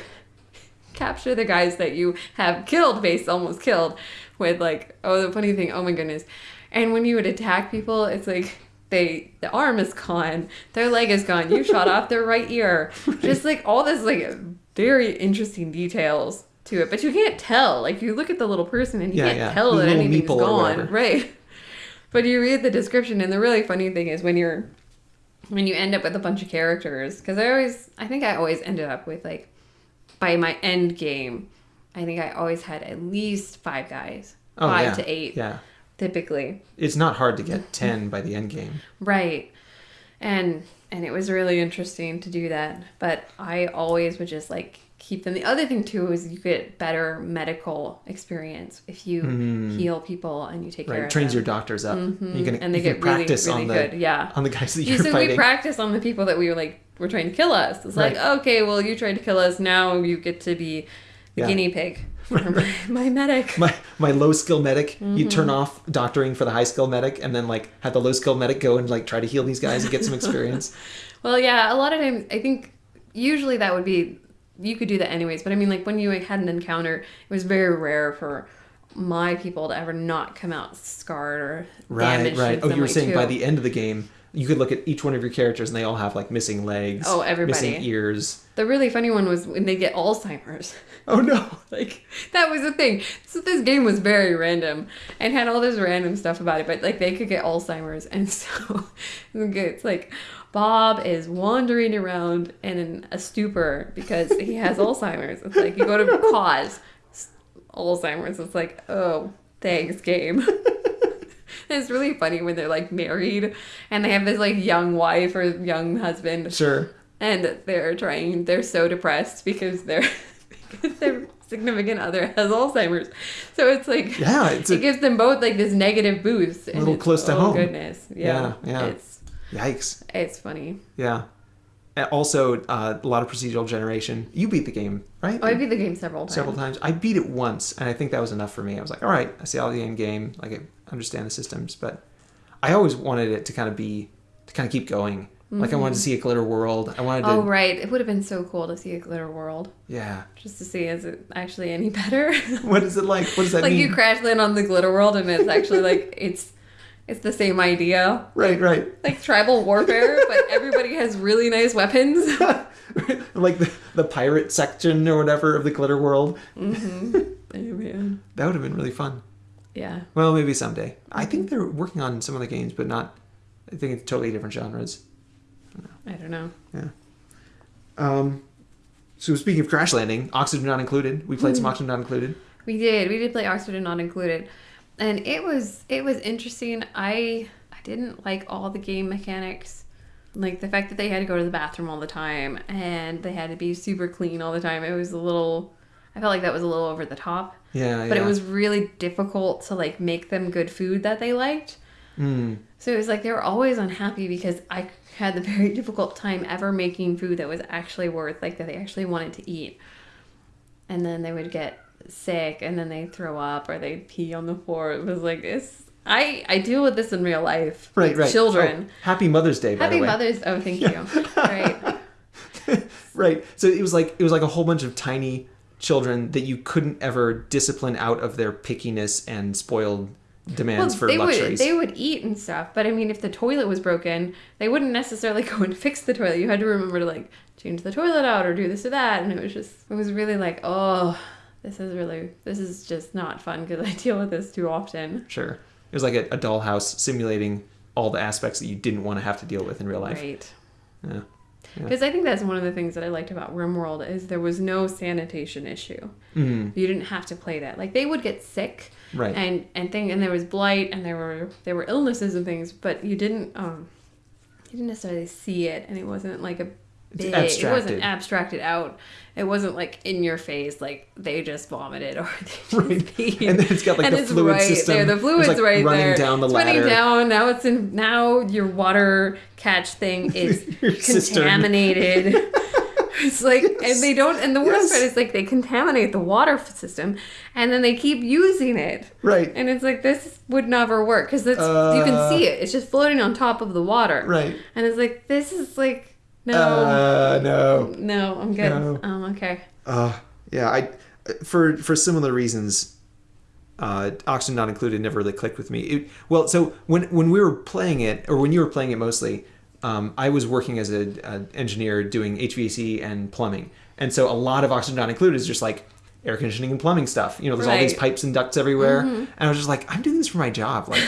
A: capture the guys that you have killed, based almost killed, with like oh the funny thing, oh my goodness, and when you would attack people, it's like they the arm is gone, their leg is gone, you shot off their right ear. Just like all this like very interesting details to it, but you can't tell. Like you look at the little person and you
B: Yeah,
A: can't
B: yeah.
A: tell
B: The
A: that anything's gone, right? But you read the description, and the really funny thing is when you're when you end up with a bunch of characters, because I always I think I always ended up with like by my end game, I think I always had at least five guys,
B: Oh,
A: five
B: yeah.
A: to eight
B: Yeah.
A: Typically.
B: It's not hard to get 10 by the end game.
A: Right. And and it was really interesting to do that. But I always would just like keep them. The other thing too is you get better medical experience if you heal people and you take care
B: Mm-hmm. Right.
A: of
B: Trains
A: them.
B: your doctors up. You can,
A: and they
B: you
A: get really,
B: practice
A: really
B: on the
A: good. Yeah.
B: on the guys that
A: You
B: you're
A: so
B: fighting.
A: we practice on the people that we were like were trying to kill us. It's like, okay, well you tried to kill us, now you get to be the
B: Yeah.
A: guinea pig. For my, my medic.
B: my my low skill medic, you
A: Mm-hmm.
B: turn off doctoring for the high skill medic, and then like have the low skill medic go and like try to heal these guys and get some experience.
A: Well, yeah, a lot of times I think usually that would be you could do that anyways, but I mean like when you had an encounter, it was very rare for my people to ever not come out scarred or
B: right,
A: damaged.
B: right.
A: in
B: Oh, you were
A: way,
B: saying by the end of the game, you could look at each one of your characters, and they all have like missing legs.
A: Oh, everybody.
B: missing ears.
A: the really funny one was when they get Alzheimer's.
B: Oh no.
A: like that was the thing. So this game was very random and had all this random stuff about it, but like they could get Alzheimer's, and so it's like Bob is wandering around in a stupor because he has Alzheimer's. It's like you go to cause Alzheimer's. It's like oh thanks game. it's really funny when they're like married and they have this like young wife or young husband
B: Sure.
A: and they're trying they're so depressed because their because their significant other has alzheimer's so it's like
B: Yeah, it's
A: it
B: a
A: gives them both like this negative boost and
B: little close to
A: oh,
B: home.
A: goodness yeah,
B: Yeah, yeah.
A: it's
B: yikes.
A: it's funny
B: Yeah. Also, uh, a lot of procedural generation. You beat the game, right?
A: oh i beat the game several times
B: several times. I beat it once, and I think that was enough for me. I was like, all right, I see all the end game, like I understand the systems, but I always wanted it to kind of be to kind of keep going. Like I wanted to mm-hmm. see a glitter world. I wanted to,
A: oh right it would have been so cool to see a glitter world
B: yeah.
A: just to see is it actually any better
B: What is it like? What does that
A: like
B: mean?
A: you crash land on the glitter world and it's actually like it's it's the same idea
B: right, right.
A: like tribal warfare but everybody has really nice weapons
B: like the, the pirate section or whatever of the glitter world. Mm-hmm.
A: Oh, man.
B: That would have been really fun.
A: Yeah.
B: Well, maybe someday. I
A: Mm-hmm.
B: think they're working on some of the games, but not. I think it's totally different genres.
A: I don't know.
B: Yeah. Um, so speaking of crash landing, Oxygen not included. We played some Oxygen not included.
A: We did. We did play Oxygen Not Included. And it was it was interesting. I I didn't like all the game mechanics. Like the fact that they had to go to the bathroom all the time and they had to be super clean all the time. It was a little I felt like that was a little over the top.
B: Yeah,
A: But
B: yeah.
A: it was really difficult to like make them good food that they liked.
B: Mm.
A: So it was like they were always unhappy because I had the very difficult time ever making food that was actually worth like that they actually wanted to eat. And then they would get sick and then they throw up or they pee on the floor. It was like it's I I deal with this in real life.
B: Right, right.
A: Children.
B: Oh, happy Mother's Day, by
A: Happy
B: the way.
A: Mother's Oh, thank you. right.
B: right. So it was like it was like a whole bunch of tiny children that you couldn't ever discipline out of their pickiness and spoiled demands for
A: they
B: luxuries.
A: would they would eat and stuff, but I mean if the toilet was broken, they wouldn't necessarily go and fix the toilet. You had to remember to like change the toilet out or do this or that, and it was just it was really like oh this is really this is just not fun because I deal with this too often.
B: Sure. It was like a, a dollhouse simulating all the aspects that you didn't want to have to deal with in real life.
A: Right.
B: Yeah. Yeah.
A: Because I think that's one of the things that I liked about RimWorld is there was no sanitation issue.
B: Mm,
A: You didn't have to play that. Like they would get sick
B: right.
A: and and thing and there was blight and there were there were illnesses and things, but you didn't um you didn't necessarily see it and it wasn't like a big it wasn't abstracted out. It wasn't like in your face like they just vomited or they just
B: Right.
A: peed.
B: And then it's got like
A: and
B: the
A: it's
B: fluid
A: right
B: system.
A: there. The fluid's
B: like,
A: right
B: running
A: there.
B: down the
A: it's running down. Now it's in. Now your water catch thing is contaminated. it's like, and they don't. And the worst
B: Yes.
A: part is like they contaminate the water system, and then they keep using it.
B: Right.
A: And it's like this would never work because you
B: Uh.
A: can see it. It's just floating on top of the water.
B: Right.
A: And it's like this is like no,
B: Uh, no.
A: no, I'm good.
B: no.
A: Um, okay.
B: Uh, yeah, I for for similar reasons, uh, Oxygen Not Included never really clicked with me. It, well, so when when we were playing it, or when you were playing it mostly, um, I was working as a, a engineer doing HVAC and plumbing, and so a lot of Oxygen Not Included is just like air conditioning and plumbing stuff. You know, there's all these pipes and ducts everywhere, and I was just like, I'm doing this for my job. Like,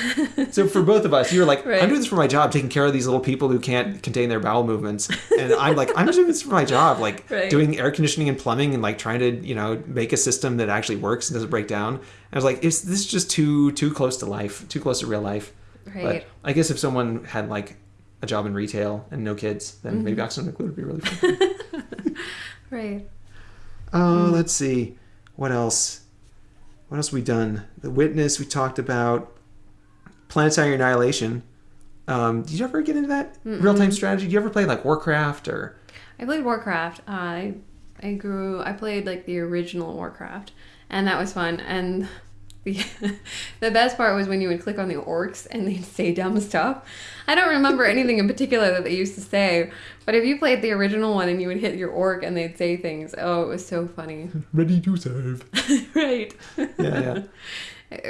B: so for both of us, you were like,
A: Right.
B: I'm doing this for my job, taking care of these little people who can't contain their bowel movements, and I'm like, I'm doing this for my job, like
A: Right.
B: doing air conditioning and plumbing and like trying to you know make a system that actually works and doesn't break down. And I was like, is this is just too too close to life, too close to real life?
A: Right.
B: But I guess if someone had like a job in retail and no kids, then
A: Mm-hmm.
B: maybe Oxygen would be really fun.
A: Right.
B: Oh, let's see. What else? What else we done? The Witness we talked about. Planetary Annihilation. Um, did you ever get into that real time strategy? Did you ever play like Warcraft or?
A: I played Warcraft. I I grew. I played like the original Warcraft, and that was fun. And the the best part was when you would click on the orcs and they'd say dumb stuff. I don't remember anything in particular that they used to say, but if you played the original one and you would hit your orc and they'd say things, oh, it was so funny.
B: Ready to serve.
A: right.
B: Yeah, yeah.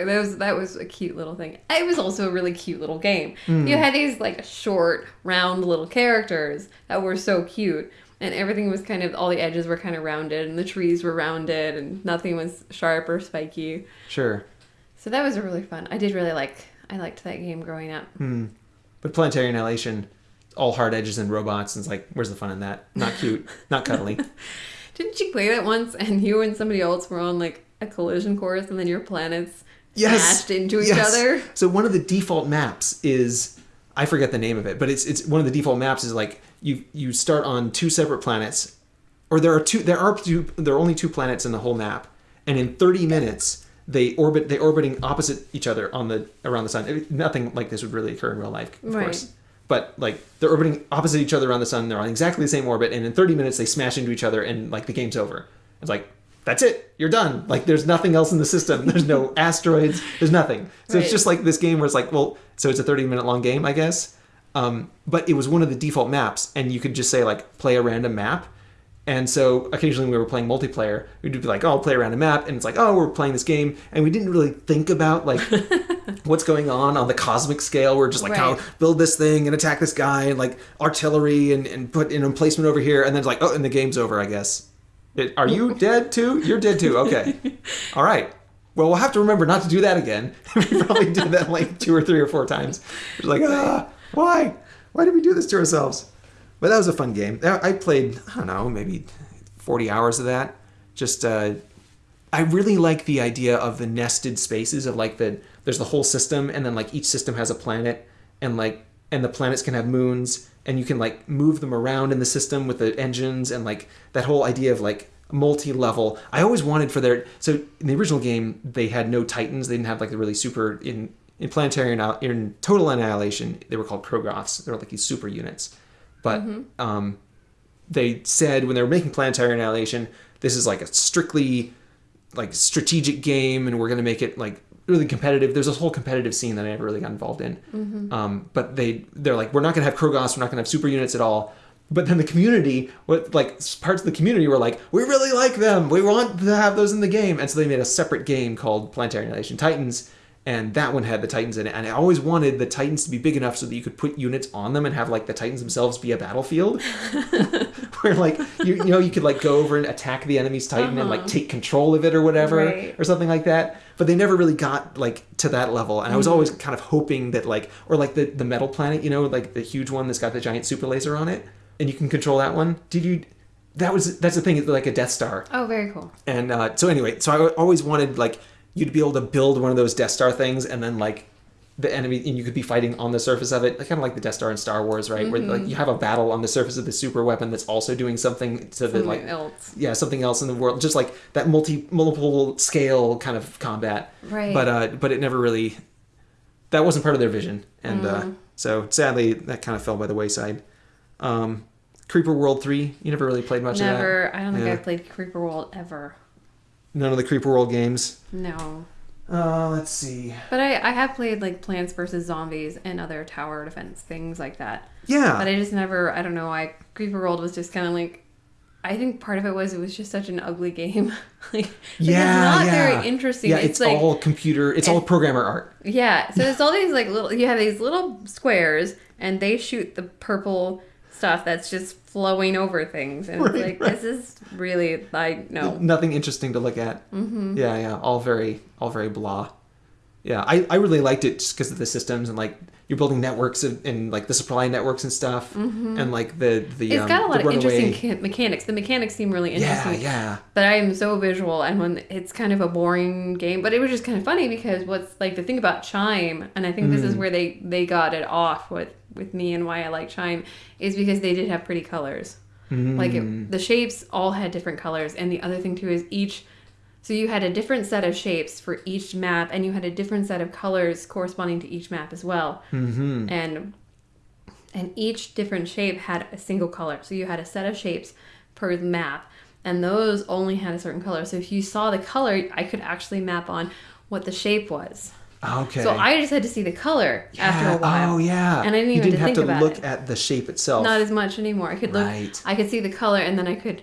A: That was that was a cute little thing. It was also a really cute little game.
B: Hmm.
A: You had these like short, round little characters that were so cute, and everything was kind of all the edges were kind of rounded, and the trees were rounded, and nothing was sharp or spiky.
B: Sure.
A: So that was really fun. I did really like. I liked that game growing up.
B: Hmm. But Planetary Annihilation, all hard edges and robots, and it's like, where's the fun in that? Not cute, not cuddly.
A: Didn't you play that once? And you and somebody else were on like a collision course, and then your planets
B: Yes.
A: smashed into each
B: Yes.
A: other.
B: So one of the default maps is I forget the name of it, but it's it's one of the default maps is like you you start on two separate planets, or there are two there are two there are only two planets in the whole map, and in 30 minutes they orbit they orbiting opposite each other on the around the sun. It- nothing like this would really occur in real life, of
A: Right.
B: course. But like they're orbiting opposite each other around the sun. They're on exactly the same orbit, and in 30 minutes they smash into each other, and like the game's over. It's like that's it. You're done. Like there's nothing else in the system. There's no asteroids. There's nothing. So it's just like this game where it's like, well, so it's a 30 minute long game, I guess. Um, but it was one of the default maps, and you could just say like play a random map. And so occasionally when we were playing multiplayer, we'd be like, oh, I'll play a random map, and it's like, oh, we're playing this game, and we didn't really think about like what's going on on the cosmic scale. We're just like,
A: Right.
B: how build this thing and attack this guy, and like artillery and, and put in emplacement over here, and then it's like, oh, and the game's over, I guess. It, are you dead too? You're dead too. Okay. All right. Well, we'll have to remember not to do that again. we probably did that like two or three or four times. It's like, ah, why? Why did we do this to ourselves? But that was a fun game. I played, I don't know, maybe 40 hours of that. Just, uh, I really like the idea of the nested spaces of like the, there's the whole system, and then like each system has a planet, and like, and the planets can have moons, and you can like move them around in the system with the engines, and like that whole idea of like multi-level. I always wanted for their so in the original game they had no titans. They didn't have like the really super in in planetary in total annihilation. They were called Krogoths. They were like these super units, but um, they said when they were making planetary annihilation, this is like a strictly like strategic game, and we're going to make it like really competitive. There's this whole competitive scene that I never really got involved in. Um, but they they're like, we're not going to have Krogoths, we're not going to have super units at all. But then the community, what like parts of the community were like, we really like them. We want to have those in the game, and so they made a separate game called Planetary Annihilation Titans. And that one had the Titans in it, and I always wanted the Titans to be big enough so that you could put units on them and have like the Titans themselves be a battlefield. Where like you you know you could like go over and attack the enemy's titan and like take control of it or whatever
A: Right.
B: or something like that. But they never really got like to that level. And i was always kind of hoping that like or like the the metal planet you know like the huge one that's got the giant super laser on it and you can control that one. Did you that was that's the thing like a death star.
A: Oh, very cool.
B: and uh, so anyway, so I always wanted like you to be able to build one of those Death Star things, and then like the enemy, and you could be fighting on the surface of it, kind of like the Death Star in Star Wars, right? Where like you have a battle on the surface of the super weapon that's also doing something to the like
A: else.
B: yeah something else in the world, just like that multi multiple scale kind of combat.
A: Right.
B: But uh, but it never really that wasn't part of their vision, and uh, so sadly that kind of fell by the wayside. Um, Creeper World Three, you never really played much of that.
A: Never. I don't think
B: Yeah.
A: I've played Creeper World ever.
B: None of the Creeper World games.
A: No.
B: Uh, let's see.
A: But I, I have played like Plants vs Zombies and other tower defense things like that.
B: Yeah.
A: But I just never. I don't know. I Creeper World was just kind of like I think part of it was it was just such an ugly game. like,
B: Yeah,
A: it's not
B: yeah.
A: very interesting.
B: Yeah,
A: it's,
B: it's,
A: like
B: all computer. It's all programmer art.
A: yeah. So it's all these like little. You have these little squares, and they shoot the purple stuff that's just flowing over things, and it's
B: Right,
A: like this is really like no.
B: Nothing interesting to look at. Mm-hmm. Yeah, yeah. All very, all very blah. Yeah, I, I really liked it just because of the systems and like you're building networks and, and like the supply networks and stuff and like the the
A: Mm-hmm. It's
B: um,
A: got a lot
B: the
A: of interesting
B: runaway-
A: ca- mechanics. The mechanics seem really interesting.
B: yeah. yeah.
A: But I am so visual, and when it's kind of a boring game, but it was just kind of funny because what's like the thing about Chime, and I think this
B: Mm.
A: is where they they got it off with with me and why I like Chime, is because they did have pretty colors. Like
B: Mm.
A: it, the shapes all had different colors, and the other thing too is each. So you had a different set of shapes for each map, and you had a different set of colors corresponding to each map as well. Mm-hmm. And and each different shape had a single color. So you had a set of shapes per map, and those only had a certain color. So if you saw the color, I could actually map on what the shape was.
B: Okay.
A: So I just had to see the color after a while.
B: Oh yeah.
A: And I didn't
B: you
A: even
B: didn't have to
A: about
B: look
A: it.
B: at the shape itself.
A: Not as much anymore. I could look.
B: Right.
A: I could see the color, and then I could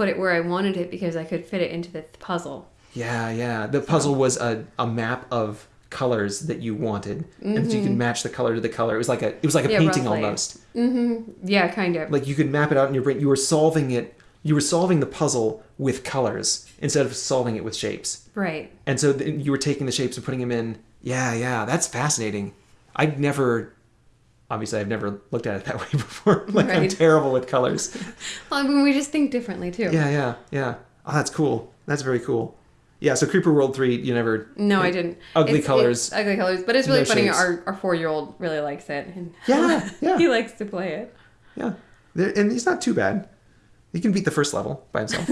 A: put it where I wanted it because I could fit it into the puzzle.
B: Yeah, yeah. The puzzle was a, a map of colors that you wanted, and you could match the color to the color. It was like a it was like a
A: Mm-hmm. Yeah,
B: painting
A: roughly.
B: almost.
A: Yeah, kind of.
B: Like you could map it out in your brain. You were solving it. You were solving the puzzle with colors instead of solving it with shapes.
A: right.
B: And so then you were taking the shapes and putting them in. Yeah, yeah. That's fascinating. I'd never. Obviously, I've never looked at it that way before. like I'm terrible with colors.
A: Well, I mean, we just think differently too.
B: Yeah, yeah, yeah. Oh, that's cool. That's very cool. Yeah. So Creeper World Three, you never.
A: No, I didn't.
B: Ugly
A: It's-
B: colors.
A: it's ugly colors, but it's really
B: No
A: funny.
B: shapes.
A: Our our four year old really likes it, and
B: Yeah, yeah.
A: he likes to play it.
B: Yeah, and he's not too bad. He can beat the first level by himself.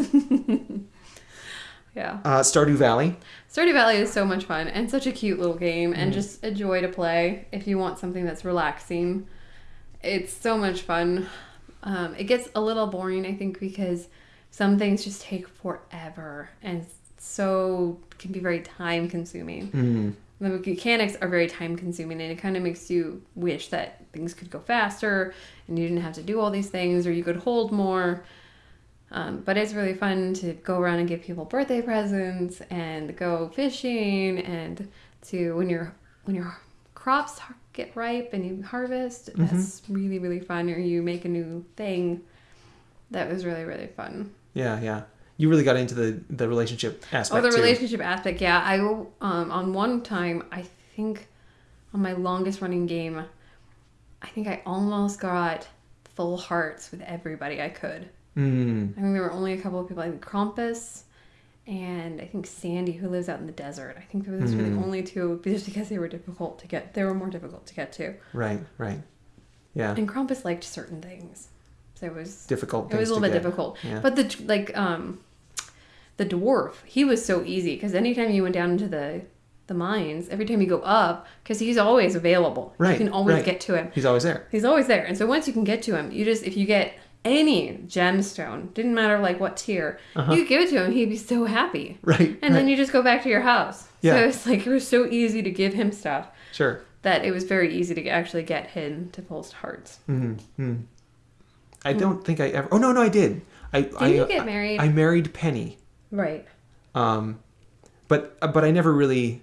A: Yeah,
B: uh, Stardew Valley.
A: Stardew Valley is so much fun and such a cute little game, and just a joy to play if you want something that's relaxing. It's so much fun. Um, it gets a little boring, I think, because some things just take forever and so can be very time consuming.
B: Mm.
A: The mechanics are very time consuming and it kind of makes you wish that things could go faster and you didn't have to do all these things or you could hold more. Um, but it's really fun to go around and give people birthday presents and go fishing and to when your when your crops get ripe and you harvest. That's really really fun. Or you make a new thing. That was really really fun.
B: Yeah, yeah. You really got into the the relationship aspect.
A: Oh, the
B: too.
A: relationship aspect. Yeah, I um on one time I think on my longest running game, I think I almost got full hearts with everybody I could.
B: Mm.
A: I think there were only a couple of people. I think Krobus and I think Sandy, who lives out in the desert. I think those were the
B: Hmm.
A: only two, just because they were difficult to get. They were more difficult to get to.
B: Right, right. Yeah.
A: And Krobus liked certain things, so it was
B: Difficult.
A: it was a little bit
B: get.
A: difficult.
B: Yeah.
A: But the like um the dwarf, he was so easy because anytime you went down into the the mines, every time you go up, because he's always available.
B: Right, You
A: can always
B: right.
A: get to him.
B: He's always there.
A: He's always there. And so once you can get to him, you just if you get any gemstone, didn't matter like what tier,
B: Uh-huh.
A: you give it to him, he'd be so happy.
B: Right.
A: And
B: right.
A: then you just go back to your house.
B: Yeah.
A: So it's like it was so easy to give him stuff
B: Sure.
A: that it was very easy to actually get him to post hearts.
B: Mm-hmm. I don't think I ever. Oh no, no, I did. I did I,
A: you
B: uh,
A: get married?
B: I married Penny.
A: Right.
B: Um, but uh, but I never really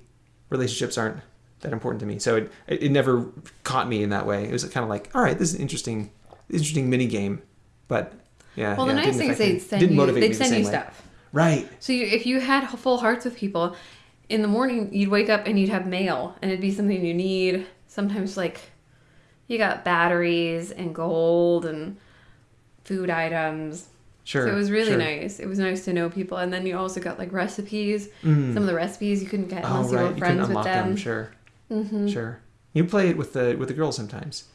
B: relationships aren't that important to me. So it it, it never caught me in that way. It was kind of like, all right, this is an interesting interesting mini game, but yeah.
A: Well,
B: yeah,
A: the nice thing is they'd send you, they'd
B: me the
A: send you
B: way.
A: stuff.
B: Right.
A: So you, if you had full hearts with people, in the morning you'd wake up and you'd have mail, and it'd be something you need. Sometimes like you got batteries and gold and food items.
B: Sure.
A: so it was really
B: sure.
A: nice. It was nice to know people, and then you also got like recipes.
B: Mm.
A: Some of the recipes you couldn't get
B: Oh
A: unless you
B: right,
A: were
B: you couldn't
A: friends with
B: them.
A: them.
B: Sure.
A: hmm
B: Sure. You play it with the with the girls sometimes.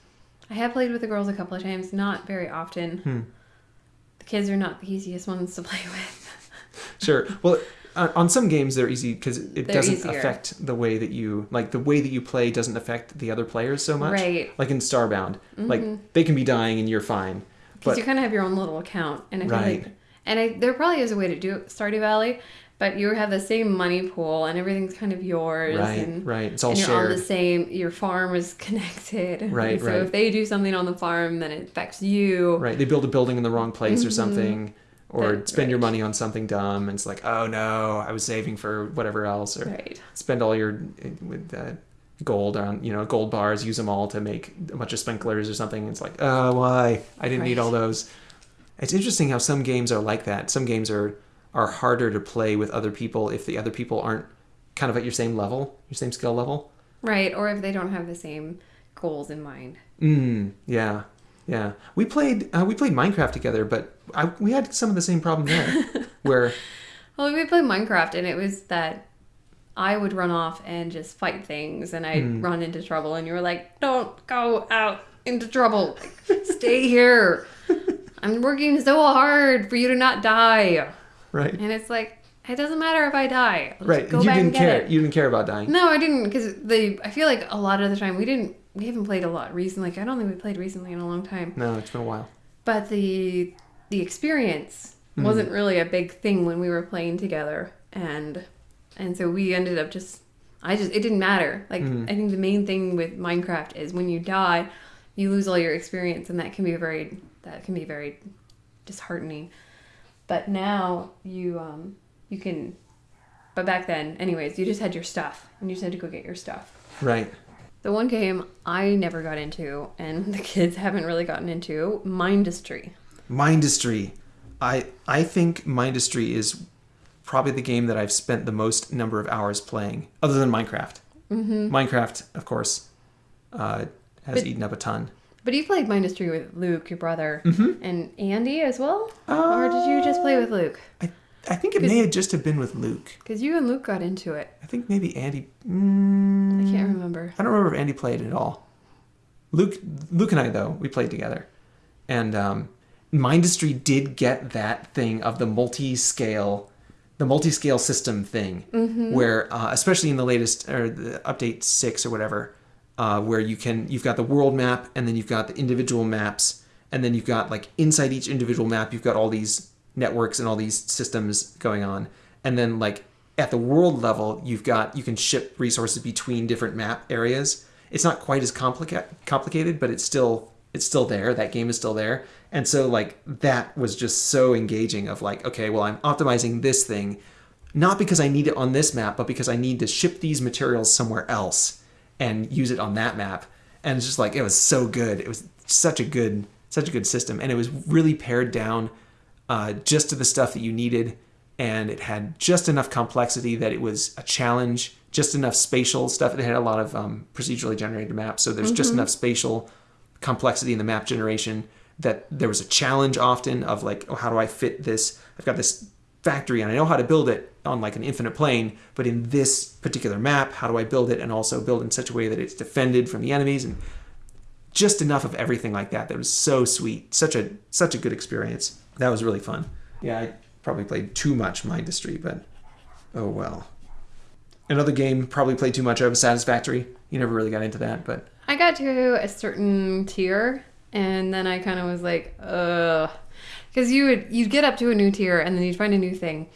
A: I have played with the girls a couple of times, not very often.
B: Hmm.
A: The kids are not the easiest ones to play with.
B: Sure. Well, on on some games they're easy because it
A: They're
B: doesn't
A: easier.
B: affect the way that you like the way that you play doesn't affect the other players so much.
A: Right.
B: Like in Starbound,
A: Mhm.
B: like they can be dying and you're fine.
A: Because you kind of have your own little account, and I feel
B: Right.
A: like, and I, there probably is a way to do it, Stardew Valley, but you have the same money pool, and everything's kind of yours,
B: right,
A: and,
B: right. It's all
A: and you're on the same. Your farm is connected,
B: Right,
A: so
B: right.
A: if they do something on the farm, then it affects you.
B: Right. They build a building in the wrong place or
A: Mhm.
B: something. or
A: That-
B: spend your money on something dumb and it's like oh no i was saving for whatever else or
A: Right.
B: spend all your with uh, gold on you know gold bars use them all to make a bunch of sprinklers or something it's like oh why i didn't need all those it's interesting how some games are like that some games are are harder to play with other people if the other people aren't kind of at your same level your same skill level
A: Right. Or if they don't have the same goals in mind.
B: mm, yeah yeah we played uh, we played minecraft together but I, we had some of the same problem there where
A: Well, we played Minecraft, and it was that I would run off and just fight things, and I'd
B: Hmm.
A: run into trouble, and you were like, "Don't go out into trouble. Like, Stay here. I'm working so hard for you to not die."
B: Right
A: And it's like, it doesn't matter if I die. I'll
B: right
A: Go
B: you
A: back
B: didn't care
A: it.
B: you didn't care about dying
A: No, I didn't, because the I feel like a lot of the time we didn't. We haven't played a lot recently. Like, I don't think we played recently in a long time.
B: no it's been a while
A: But the the experience
B: Mhm.
A: wasn't really a big thing when we were playing together, and and so we ended up just. I just it didn't matter. Like
B: Mhm.
A: I think the main thing with Minecraft is when you die, you lose all your experience, and that can be very that can be very disheartening. But now you um you can. But back then, anyways, you just had your stuff, and you just had to go get your stuff.
B: right
A: The one game I never got into, and the kids haven't really gotten into, Mindustry.
B: Mindustry. I I think Mindustry is probably the game that I've spent the most number of hours playing, other than Minecraft. Mm-hmm. Minecraft, of course, uh, has
A: But-
B: eaten up a ton.
A: But you played Mindustry with Luke, your brother,
B: Mm-hmm.
A: and Andy as well? or did you just play with Luke?
B: I, I think it may have just have been with Luke.
A: Because you and Luke got into it.
B: I think maybe Andy. Mm,
A: I can't remember.
B: I don't remember if Andy played at all. Luke, Luke and I though we played together, and um, Mindustry did get that thing of the multi-scale, the multi-scale system thing, where uh, especially in the latest or the update six or whatever, uh, where you can you've got the world map and then you've got the individual maps and then you've got like inside each individual map you've got all these networks and all these systems going on. And then like at the world level you've got you can ship resources between different map areas. It's not quite as complica- complicated but it's still it's still there. That game is still there. And so like that was just so engaging of like okay well i'm optimizing this thing not because i need it on this map but because i need to ship these materials somewhere else and use it on that map. And it's just like it was so good. It was such a good such a good system. And it was really pared down uh, just to the stuff that you needed. And it had just enough complexity that it was a challenge just enough spatial stuff. It had a lot of um, procedurally generated maps. So there's just enough spatial complexity in the map generation that there was a challenge often of like oh, how do i fit this? I've got this factory and i know how to build it on like an infinite plane but in this particular map how do i build it and also build in such a way that it's defended from the enemies and just enough of everything like that that was so sweet. Such a such a good experience. That was really fun. Yeah i probably played too much mindustry but oh well. Another game probably played too much of a satisfactory. You never really got into that but
A: I got to a certain tier, and then I kind of was like, ugh. Because you would you'd get up to a new tier, and then you'd find a new thing,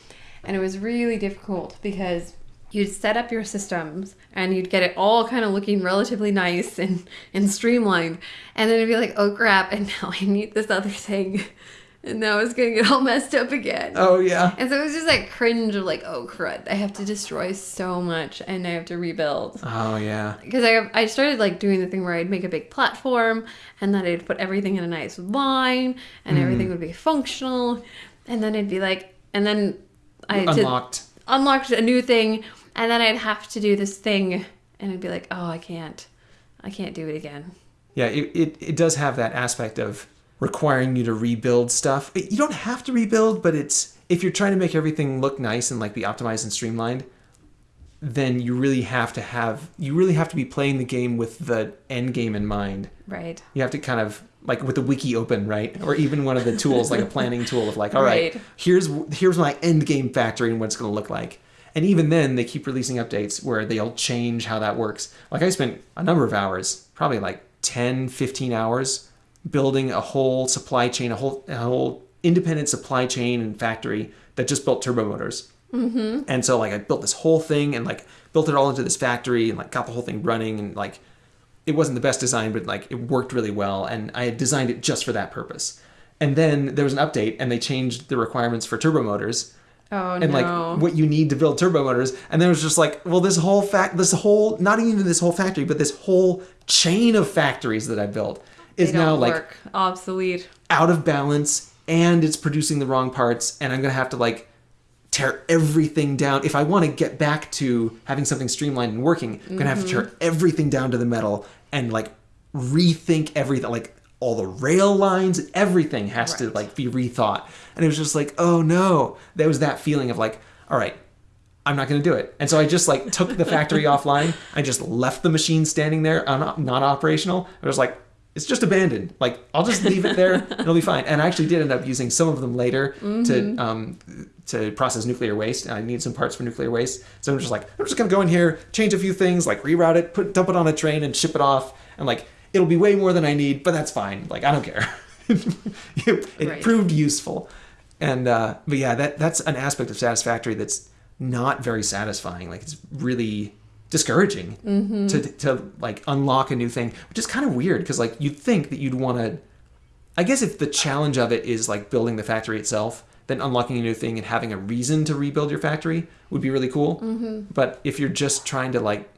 A: and it was really difficult because you'd set up your systems and you'd get it all kind of looking relatively nice and and streamlined, and then it'd be like, oh crap, and now I need this other thing, and now it's gonna get all messed up again.
B: oh yeah.
A: And so it was just like cringe of like, oh crud, I have to destroy so much and I have to rebuild.
B: Oh yeah.
A: Because I I started like doing the thing where I'd make a big platform and then I'd put everything in a nice line and hmm. everything would be functional. And then it'd be like and then I
B: unlocked.
A: unlocked a new thing and then I'd have to do this thing and I'd be like oh I can't. I can't do it again.
B: Yeah, it, it, it does have that aspect of requiring you to rebuild stuff. You don't have to rebuild, but it's if you're trying to make everything look nice and like be optimized and streamlined, then you really have to have you really have to be playing the game with the end game in mind.
A: right
B: You have to kind of like with the wiki open, right? Or even one of the tools like a planning tool of like, all right,
A: Right.
B: here's here's my end game factory and what it's going to look like. And even then, they keep releasing updates where they'll change how that works. Like I spent a number of hours, probably like 10, 15 hours building a whole supply chain, a whole a whole independent supply chain and factory that just built turbo motors. Mm-hmm. And so like I built this whole thing and like built it all into this factory and like got the whole thing running and like it wasn't the best design, but like it worked really well, and I had designed it just for that purpose. And then there was an update, and they changed the requirements for turbo motors
A: Oh
B: and
A: no.
B: like what you need to build turbo motors. And then it was just like, well, this whole fact, this whole not even this whole factory, but this whole chain of factories that I built is now like
A: work. obsolete.
B: out of balance and it's producing the wrong parts and i'm gonna have to like tear everything down if i want to get back to having something streamlined and working i'm gonna have to tear everything down to the metal and like rethink everything like all the rail lines everything has to like be rethought and it was just like oh no there was that feeling of like all right I'm not going to do it. And so I just like took the factory offline. I just left the machine standing there, not operational. I was like, it's just abandoned. Like I'll just leave it there. It'll be fine. And I actually did end up using some of them later to um, to process nuclear waste. I need some parts for nuclear waste, so I'm just like, I'm just going to go in here, change a few things, like reroute it, put dump it on a train, and ship it off. And like it'll be way more than I need, but that's fine. Like I don't care. it
A: Right.
B: proved useful. And uh, but yeah, that that's an aspect of Satisfactory that's not very satisfying. Like it's really discouraging to to like unlock a new thing, which is kind of weird because like you'd think that you'd want to. I guess if the challenge of it is like building the factory itself, then unlocking a new thing and having a reason to rebuild your factory would be really cool. Mm-hmm. But if you're just trying to like,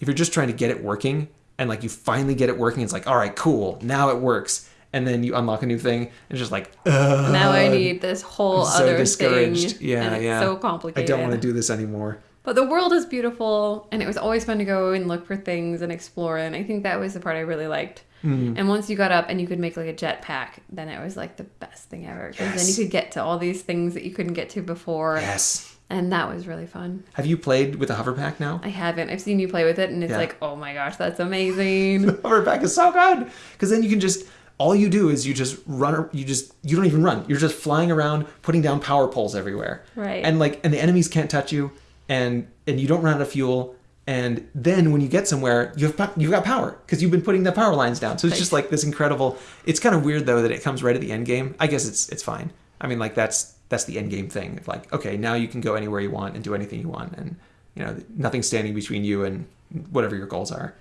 B: if you're just trying to get it working and like you finally get it working, it's like, all right, cool, now it works. And then you unlock a new thing, and it's just like, Ugh,
A: now I need this whole
B: so
A: other
B: discouraged.
A: thing.
B: Yeah,
A: and it's
B: yeah.
A: So complicated.
B: I don't want to do this anymore.
A: But the world is beautiful, and it was always fun to go and look for things and explore. And I think that was the part I really liked.
B: Mm-hmm.
A: And once you got up and you could make like a jetpack, then it was like the best thing ever. Because then you could get to all these things that you couldn't get to before.
B: Yes.
A: And that was really fun.
B: Have you played with a hoverpack now?
A: I haven't. I've seen you play with it, and it's
B: Yeah.
A: like, oh my gosh, that's amazing.
B: hoverpack is so good because then you can just all you do is you just run you just you don't even run you're just flying around putting down power poles everywhere
A: Right.
B: and like and the enemies can't touch you and and you don't run out of fuel and then when you get somewhere you have you've got power because you've been putting the power lines down so it's just like this incredible it's kind of weird though that it comes right at the end game i guess it's it's fine i mean like that's that's the end game thing of like okay now you can go anywhere you want and do anything you want and you know nothing's standing between you and whatever your goals are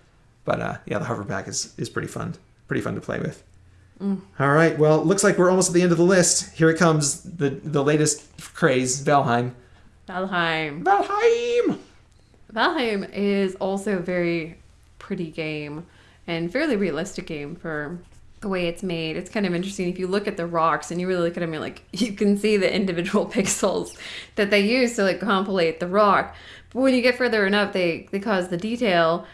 B: but uh, yeah, the hoverpack is is pretty fun, pretty fun to play with. All right, well, looks like we're almost at the end of the list. Here it comes, the the latest craze, Valheim.
A: Valheim.
B: Valheim.
A: Valheim is also a very pretty game and fairly realistic game for the way it's made. It's kind of interesting if you look at the rocks and you really look at them, you're like you can see the individual pixels that they use to like compilate the rock. But when you get further enough, they they cause the detail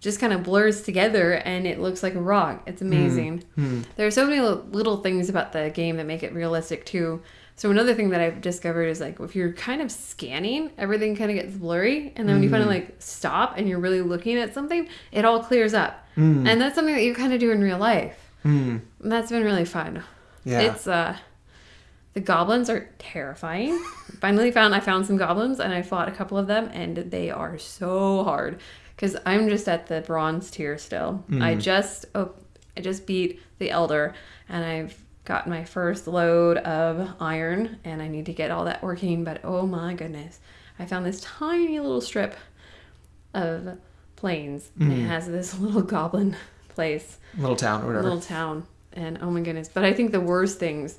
A: just kind of blurs together and it looks like a rock. It's hmm. amazing. Hmm. There are so many little things about the game that make it realistic too. So another thing that I've discovered is like if you're kind of scanning, everything kind of gets blurry, and then when you finally like stop and you're really looking at something, it all clears up. And that's something that you kind of do in real life.
B: Hmm.
A: And that's been really fun.
B: Yeah.
A: It's uh the goblins are terrifying. Finally found I found some goblins and I fought a couple of them and they are so hard cuz I'm just at the bronze tier still. I just oh, I just beat the elder and I've got my first load of iron and I need to get all that working but oh my goodness. I found this tiny little strip of plains and it has this little goblin place
B: Little town or whatever.
A: little town and oh my goodness but i think the worst things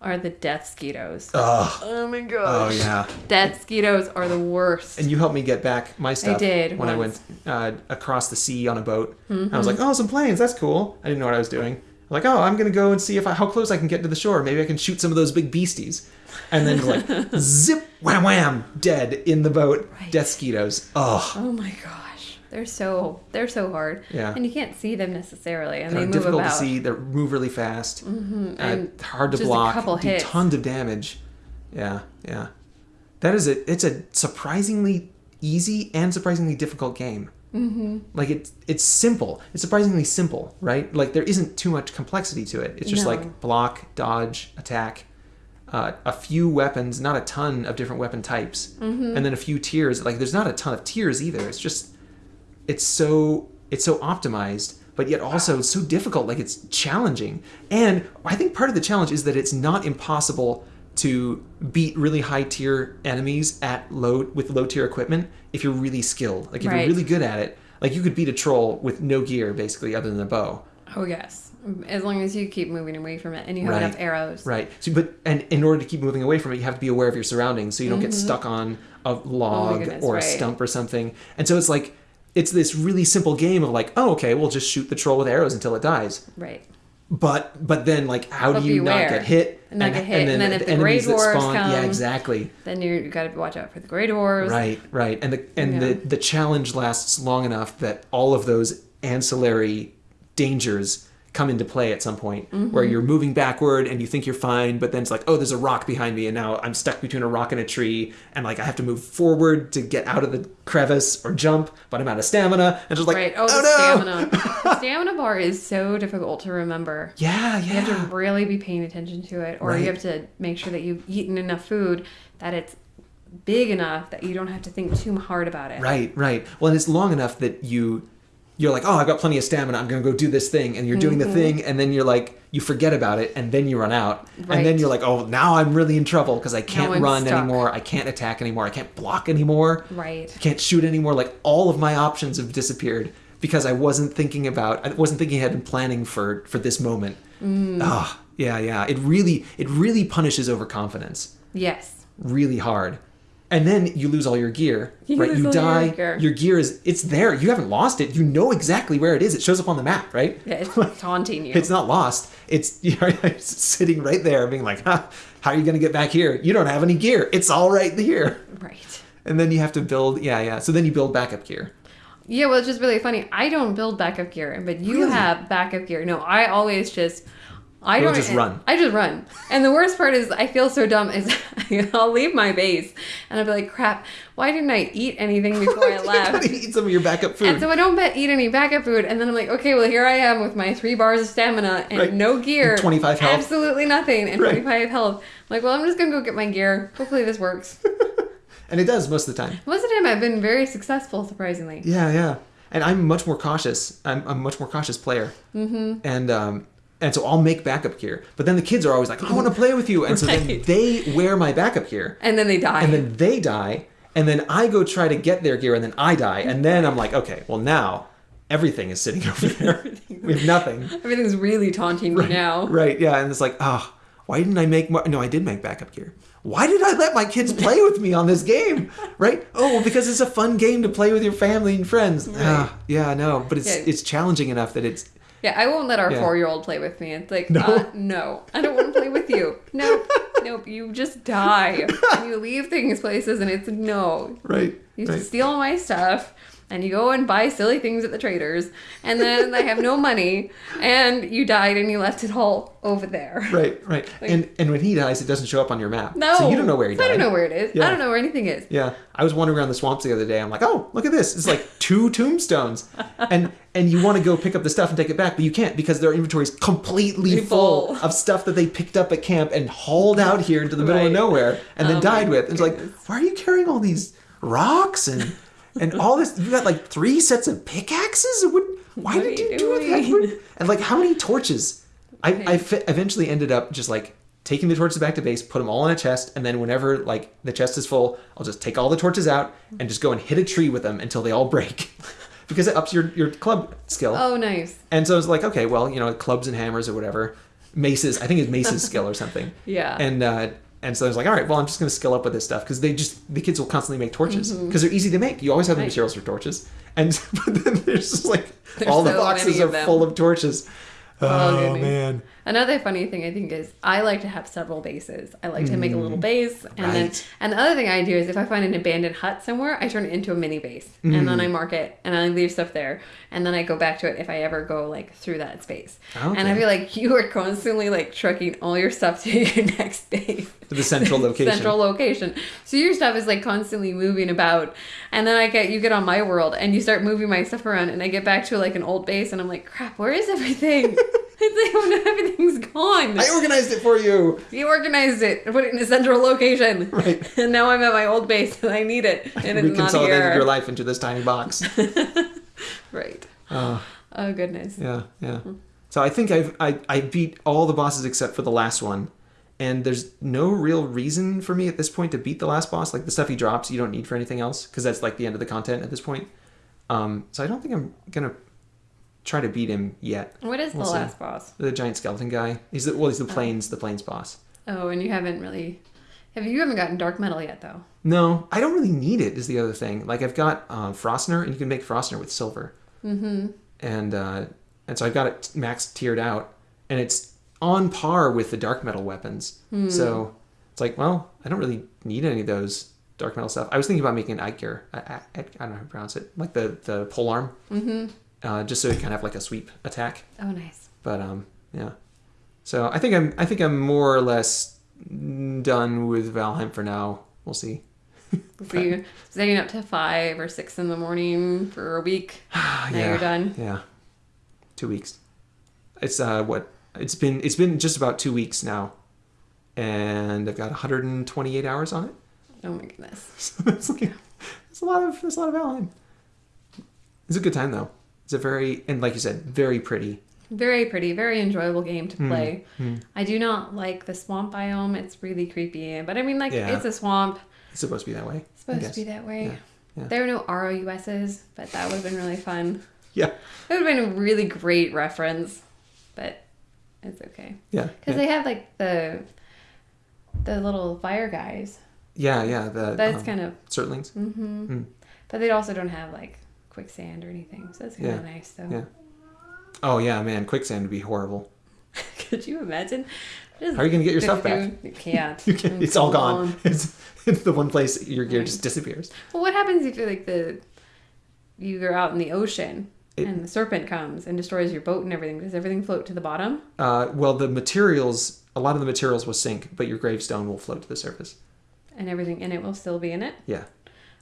A: are the death skeetos
B: Ugh.
A: oh my gosh.
B: Oh yeah.
A: death skeetos are the worst
B: And you helped me get back my stuff I
A: did
B: when
A: once.
B: I went uh, across the sea on a boat. I was like, oh, some planes. That's cool. I didn't know what I was doing. Like, oh, I'm gonna go and see if I, how close I can get to the shore. Maybe I can shoot some of those big beasties. And then like zip, wham, wham, dead in the boat.
A: Right.
B: Death skeetos. Oh,
A: oh my gosh they're so they're so hard
B: Yeah.
A: and you can't see them necessarily and
B: they're
A: they move
B: difficult
A: about
B: to see. They move really fast. Mm-hmm.
A: and
B: hard to block.
A: couple
B: do
A: hits.
B: tons of damage. Yeah, yeah. That is a. It's a surprisingly easy and surprisingly difficult game. Mm-hmm. Like it's it's simple. It's surprisingly simple, right? Like there isn't too much complexity to it. It's just
A: No.
B: like block, dodge, attack. Uh, a few weapons, not a ton of different weapon types,
A: Mm-hmm.
B: and then a few tiers. Like there's not a ton of tiers either. It's just it's so it's so optimized but yet also so difficult like it's challenging and i think part of the challenge is that it's not impossible to beat really high tier enemies at low with low tier equipment if you're really skilled like if
A: Right.
B: you're really good at it like you could beat a troll with no gear basically other than a bow
A: oh yes As long as you keep moving away from it and you have
B: Right.
A: enough arrows.
B: Right. So, but and in order to keep moving away from it, you have to be aware of your surroundings, so you don't get stuck on a log
A: Mm-hmm. Oh goodness,
B: or a
A: right.
B: stump or something. And so it's like it's this really simple game of like, oh, okay, we'll just shoot the troll with arrows until it dies.
A: Right.
B: But but then like, how
A: But
B: do you not get hit?
A: And not get hit. And then if the
B: enemies that spawn- yeah, exactly.
A: Then you got to watch out for the Grey Dwarves.
B: Right, right. And the and
A: Yeah.
B: the the challenge lasts long enough that all of those ancillary dangers come into play at some point
A: Mm-hmm.
B: where you're moving backward and you think you're fine but then it's like oh there's a rock behind me and now i'm stuck between a rock and a tree and like i have to move forward to get out of the crevice or jump but i'm out of stamina and just like
A: Right. Oh,
B: oh,
A: the
B: no
A: stamina. the stamina bar is so difficult to remember.
B: yeah yeah.
A: You have to really be paying attention to it, or
B: Right.
A: you have to make sure that you've eaten enough food that it's big enough that you don't have to think too hard about it.
B: Right, right. Well, and it's long enough that you you're like, oh, I've got plenty of stamina. I'm gonna go do this thing, and you're doing the thing, and then you're like, you forget about it, and then you run out, and then you're like, oh, now I'm really in trouble because I can't run
A: stuck.
B: anymore. I can't attack anymore. I can't block anymore.
A: Right.
B: I can't shoot anymore. Like all of my options have disappeared because I wasn't thinking about. I wasn't thinking ahead and planning for for this moment.
A: Mm.
B: Ah, yeah, yeah. It really, it really punishes overconfidence
A: Yes.
B: really hard. And then you lose all your gear,
A: You
B: right? You
A: all your
B: die.
A: gear.
B: Your gear is it's there. You haven't lost it. You know exactly where it is. It shows up on the map, right?
A: Yeah, it's taunting you.
B: It's not lost. It's you're sitting right there, being like, huh, "How are you going to get back here? You don't have any gear. It's all right here."
A: right.
B: And then you have to build. Yeah, yeah. So then you build backup gear.
A: Yeah, well, it's just really funny. I don't build backup gear, but you
B: Really?
A: have backup gear. No, I always just. I
B: You'll
A: don't
B: just run.
A: I just run, and the worst part is I feel so dumb. Is I'll leave my base, and I'll be like, "Crap! Why didn't I eat anything before I left?"
B: eat some of your backup food.
A: And so I don't bet eat any backup food, and then I'm like, okay, well here I am with my three bars of stamina and
B: Right.
A: no gear,
B: And 25 health.
A: absolutely nothing, and
B: Right.
A: 25 health. I'm like, well, I'm just gonna go get my gear. Hopefully this works.
B: and it does most of the time.
A: Most of the time, I've been very successful, surprisingly.
B: Yeah, yeah. And I'm much more cautious. I'm, I'm a much more cautious player. Mm-hmm. And um, and so I'll make backup gear. But then the kids are always like, I want to play with you. And so then they wear my backup gear.
A: And then they die.
B: And then they die. And then I go try to get their gear and then I die. And then I'm like, okay, well now everything is sitting over there. we have nothing.
A: Everything's really taunting me now.
B: Right, yeah. And it's like, oh, why didn't I make more? No, I did make backup gear. Why did I let my kids play with me on this game? Right? Oh, well, because it's a fun game to play with your family and friends. Ah, yeah, no, but it's
A: Yeah.
B: it's challenging enough that it's
A: Yeah, I won't let our
B: Yeah.
A: four-year-old play with me. It's like,
B: No?
A: no, uh, no, I don't want to play with you. Nope, nope. You just die. and you leave things places, and it's no.
B: right.
A: You
B: right.
A: steal my stuff and you go and buy silly things at the traders and then they have no money and you died and you left it all over there.
B: Right, right. and and when he dies, it doesn't show up on your map.
A: No.
B: So you don't know where he died.
A: I don't know where it is.
B: Yeah.
A: I don't know where anything is.
B: Yeah, I was wandering around the swamps the other day. I'm like, oh, look at this! It's like two tombstones, and and you want to go pick up the stuff and take it back, but you can't because their inventory is completely full, of stuff that they picked up at camp and hauled out here into the middle of nowhere and then
A: Oh
B: died with. And it's like, why are you carrying all these rocks and and all this? You got like three sets of pickaxes. What? Why
A: What
B: did you
A: you
B: do that? And like, how many torches? I, I fi- eventually ended up just like taking the torches back to base, put them all in a chest, and then whenever like the chest is full, I'll just take all the torches out and just go and hit a tree with them until they all break, because it ups your your club skill.
A: Oh, nice.
B: And so I was like, okay, well, you know, clubs and hammers or whatever, maces. I think it's mace's skill or something.
A: Yeah.
B: And uh, and so I was like, all right, well, I'm just gonna skill up with this stuff because they just the kids will constantly make torches because they're easy to make. You always have the
A: Mm-hmm.
B: Materials for torches, and but then there's just like
A: There's
B: all the boxes are full of torches.
A: Oh,
B: Oh, man.
A: Another funny thing I think is I like to have several bases. I like to make a little base, and then
B: Mm.
A: And the other thing I do is if I find an abandoned hut somewhere, I turn it into a mini base, and
B: Mm.
A: then I mark it and I leave stuff there, and then I go back to it if I ever go like through that space. And I feel like you are constantly like trucking all your stuff to your next base.
B: To the central location.
A: Central location. So your stuff is like constantly moving about, and then I get you get on my world and you start moving my stuff around, and I get back to like an old base, and I'm like, crap, where is everything? it's like no, everything's gone.
B: I organized it for you.
A: You organized it, put it in a central location,
B: Right.
A: and now I'm at my old base and I need it, and it's not here.
B: your life into this tiny box.
A: Right.
B: Oh,
A: Oh goodness.
B: yeah, yeah. So I think I've I, I beat all the bosses except for the last one. And there's no real reason for me at this point to beat the last boss. Like the stuff he drops, you don't need for anything else because that's like the end of the content at this point. Um, so I don't think I'm gonna try to beat him yet.
A: What is
B: We'll
A: the
B: see.
A: last boss?
B: The giant skeleton guy. He's the well, he's the
A: Oh.
B: plains, the plains boss.
A: Oh, and you haven't really. Have you haven't gotten dark metal yet though?
B: No, I don't really need it. Is the other thing. Like I've got uh, Frostner, and you can make Frostner with silver,
A: Mm-hmm.
B: and uh, and so I've got it max tiered out, and it's on par with the dark metal weapons.
A: Hmm.
B: So it's like, well, I don't really need any of those dark metal stuff. I was thinking about making an Eiger. I, I, I don't know how to pronounce it, like the the pole arm,
A: Mm-hmm.
B: Uh, just so it kind of have like a sweep attack.
A: Oh, nice.
B: But um, yeah. So I think I'm I think I'm more or less done with Valheim for now. We'll see.
A: So you staying up to five or six in the morning for a week. Now
B: yeah.
A: you're done.
B: Yeah. Two weeks. It's uh what it's been it's been just about two weeks now. And I've got 128 hours on it.
A: Oh my goodness.
B: So it's like it's a lot of it's a lot of Valheim. It's a good time though. It's a very and like you said, very pretty.
A: Very pretty, very enjoyable game to
B: Hmm.
A: play.
B: Hmm.
A: I do not like the swamp biome. It's really creepy. But I mean, like,
B: Yeah.
A: it's a swamp.
B: It's supposed to be that way.
A: It's supposed to be that way.
B: Yeah. Yeah.
A: There are no ROUSs, but that would have been really fun.
B: Yeah.
A: It would have been a really great reference, but it's okay.
B: Yeah.
A: Because
B: Yeah.
A: they have, like, the the little fire guys.
B: yeah, yeah, the
A: That's
B: um,
A: kind of.
B: Surtlings.
A: hmm
B: Mm.
A: But they also don't have, like, quicksand or anything. So that's kind
B: Yeah.
A: of nice, though.
B: Yeah. Oh yeah, man, quicksand would be horrible.
A: Could you imagine? Just
B: How are you gonna get your stuff back?
A: You can't.
B: You can, it's all gone. It's, it's the one place your gear just disappears.
A: Well, what happens if you're like the you're out in the ocean
B: It-
A: and the serpent comes and destroys your boat and everything? Does everything float to the bottom?
B: Uh, well, the materials, a lot of the materials will sink, but your gravestone will float to the surface.
A: And everything in it will still be in it.
B: Yeah.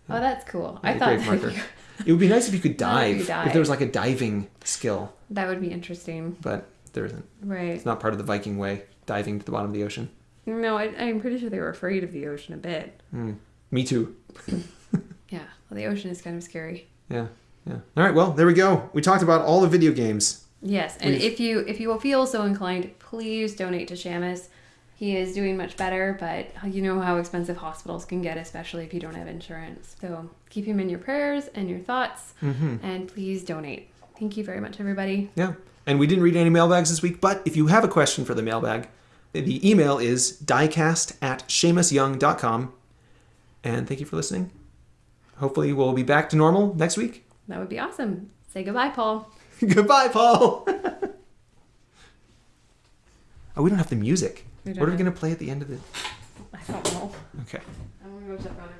A: Oh, that's cool.
B: Yeah,
A: I thought
B: grave marker. It would be nice if you could
A: if
B: dive. If, there was like a diving skill,
A: that would be interesting,
B: but there isn't.
A: right?
B: It's not part of the Viking way, diving to the bottom of the ocean.
A: No, I, I'm pretty sure they were afraid of the ocean a bit.
B: Mm. Me too.
A: Yeah, well, the ocean is kind of scary.
B: Yeah. Yeah. All right. Well, there we go. We talked about all the video games.
A: Yes, and
B: We've-
A: if you if you will feel so inclined, please donate to Shamus. He is doing much better, but you know how expensive hospitals can get, especially if you don't have insurance. So keep him in your prayers and your thoughts,
B: Mm-hmm.
A: and please donate. Thank you very much, everybody.
B: Yeah. And we didn't read any mailbags this week, but if you have a question for the mailbag, the email is diecast at shamusyoung.com. And thank you for listening. Hopefully, we'll be back to normal next week.
A: That would be awesome. Say goodbye, Paul.
B: Goodbye, Paul. oh, we don't have the music. What are we going to play at the end of the.
A: I don't know.
B: Okay.
A: I'm gonna go check on everybody. I saw the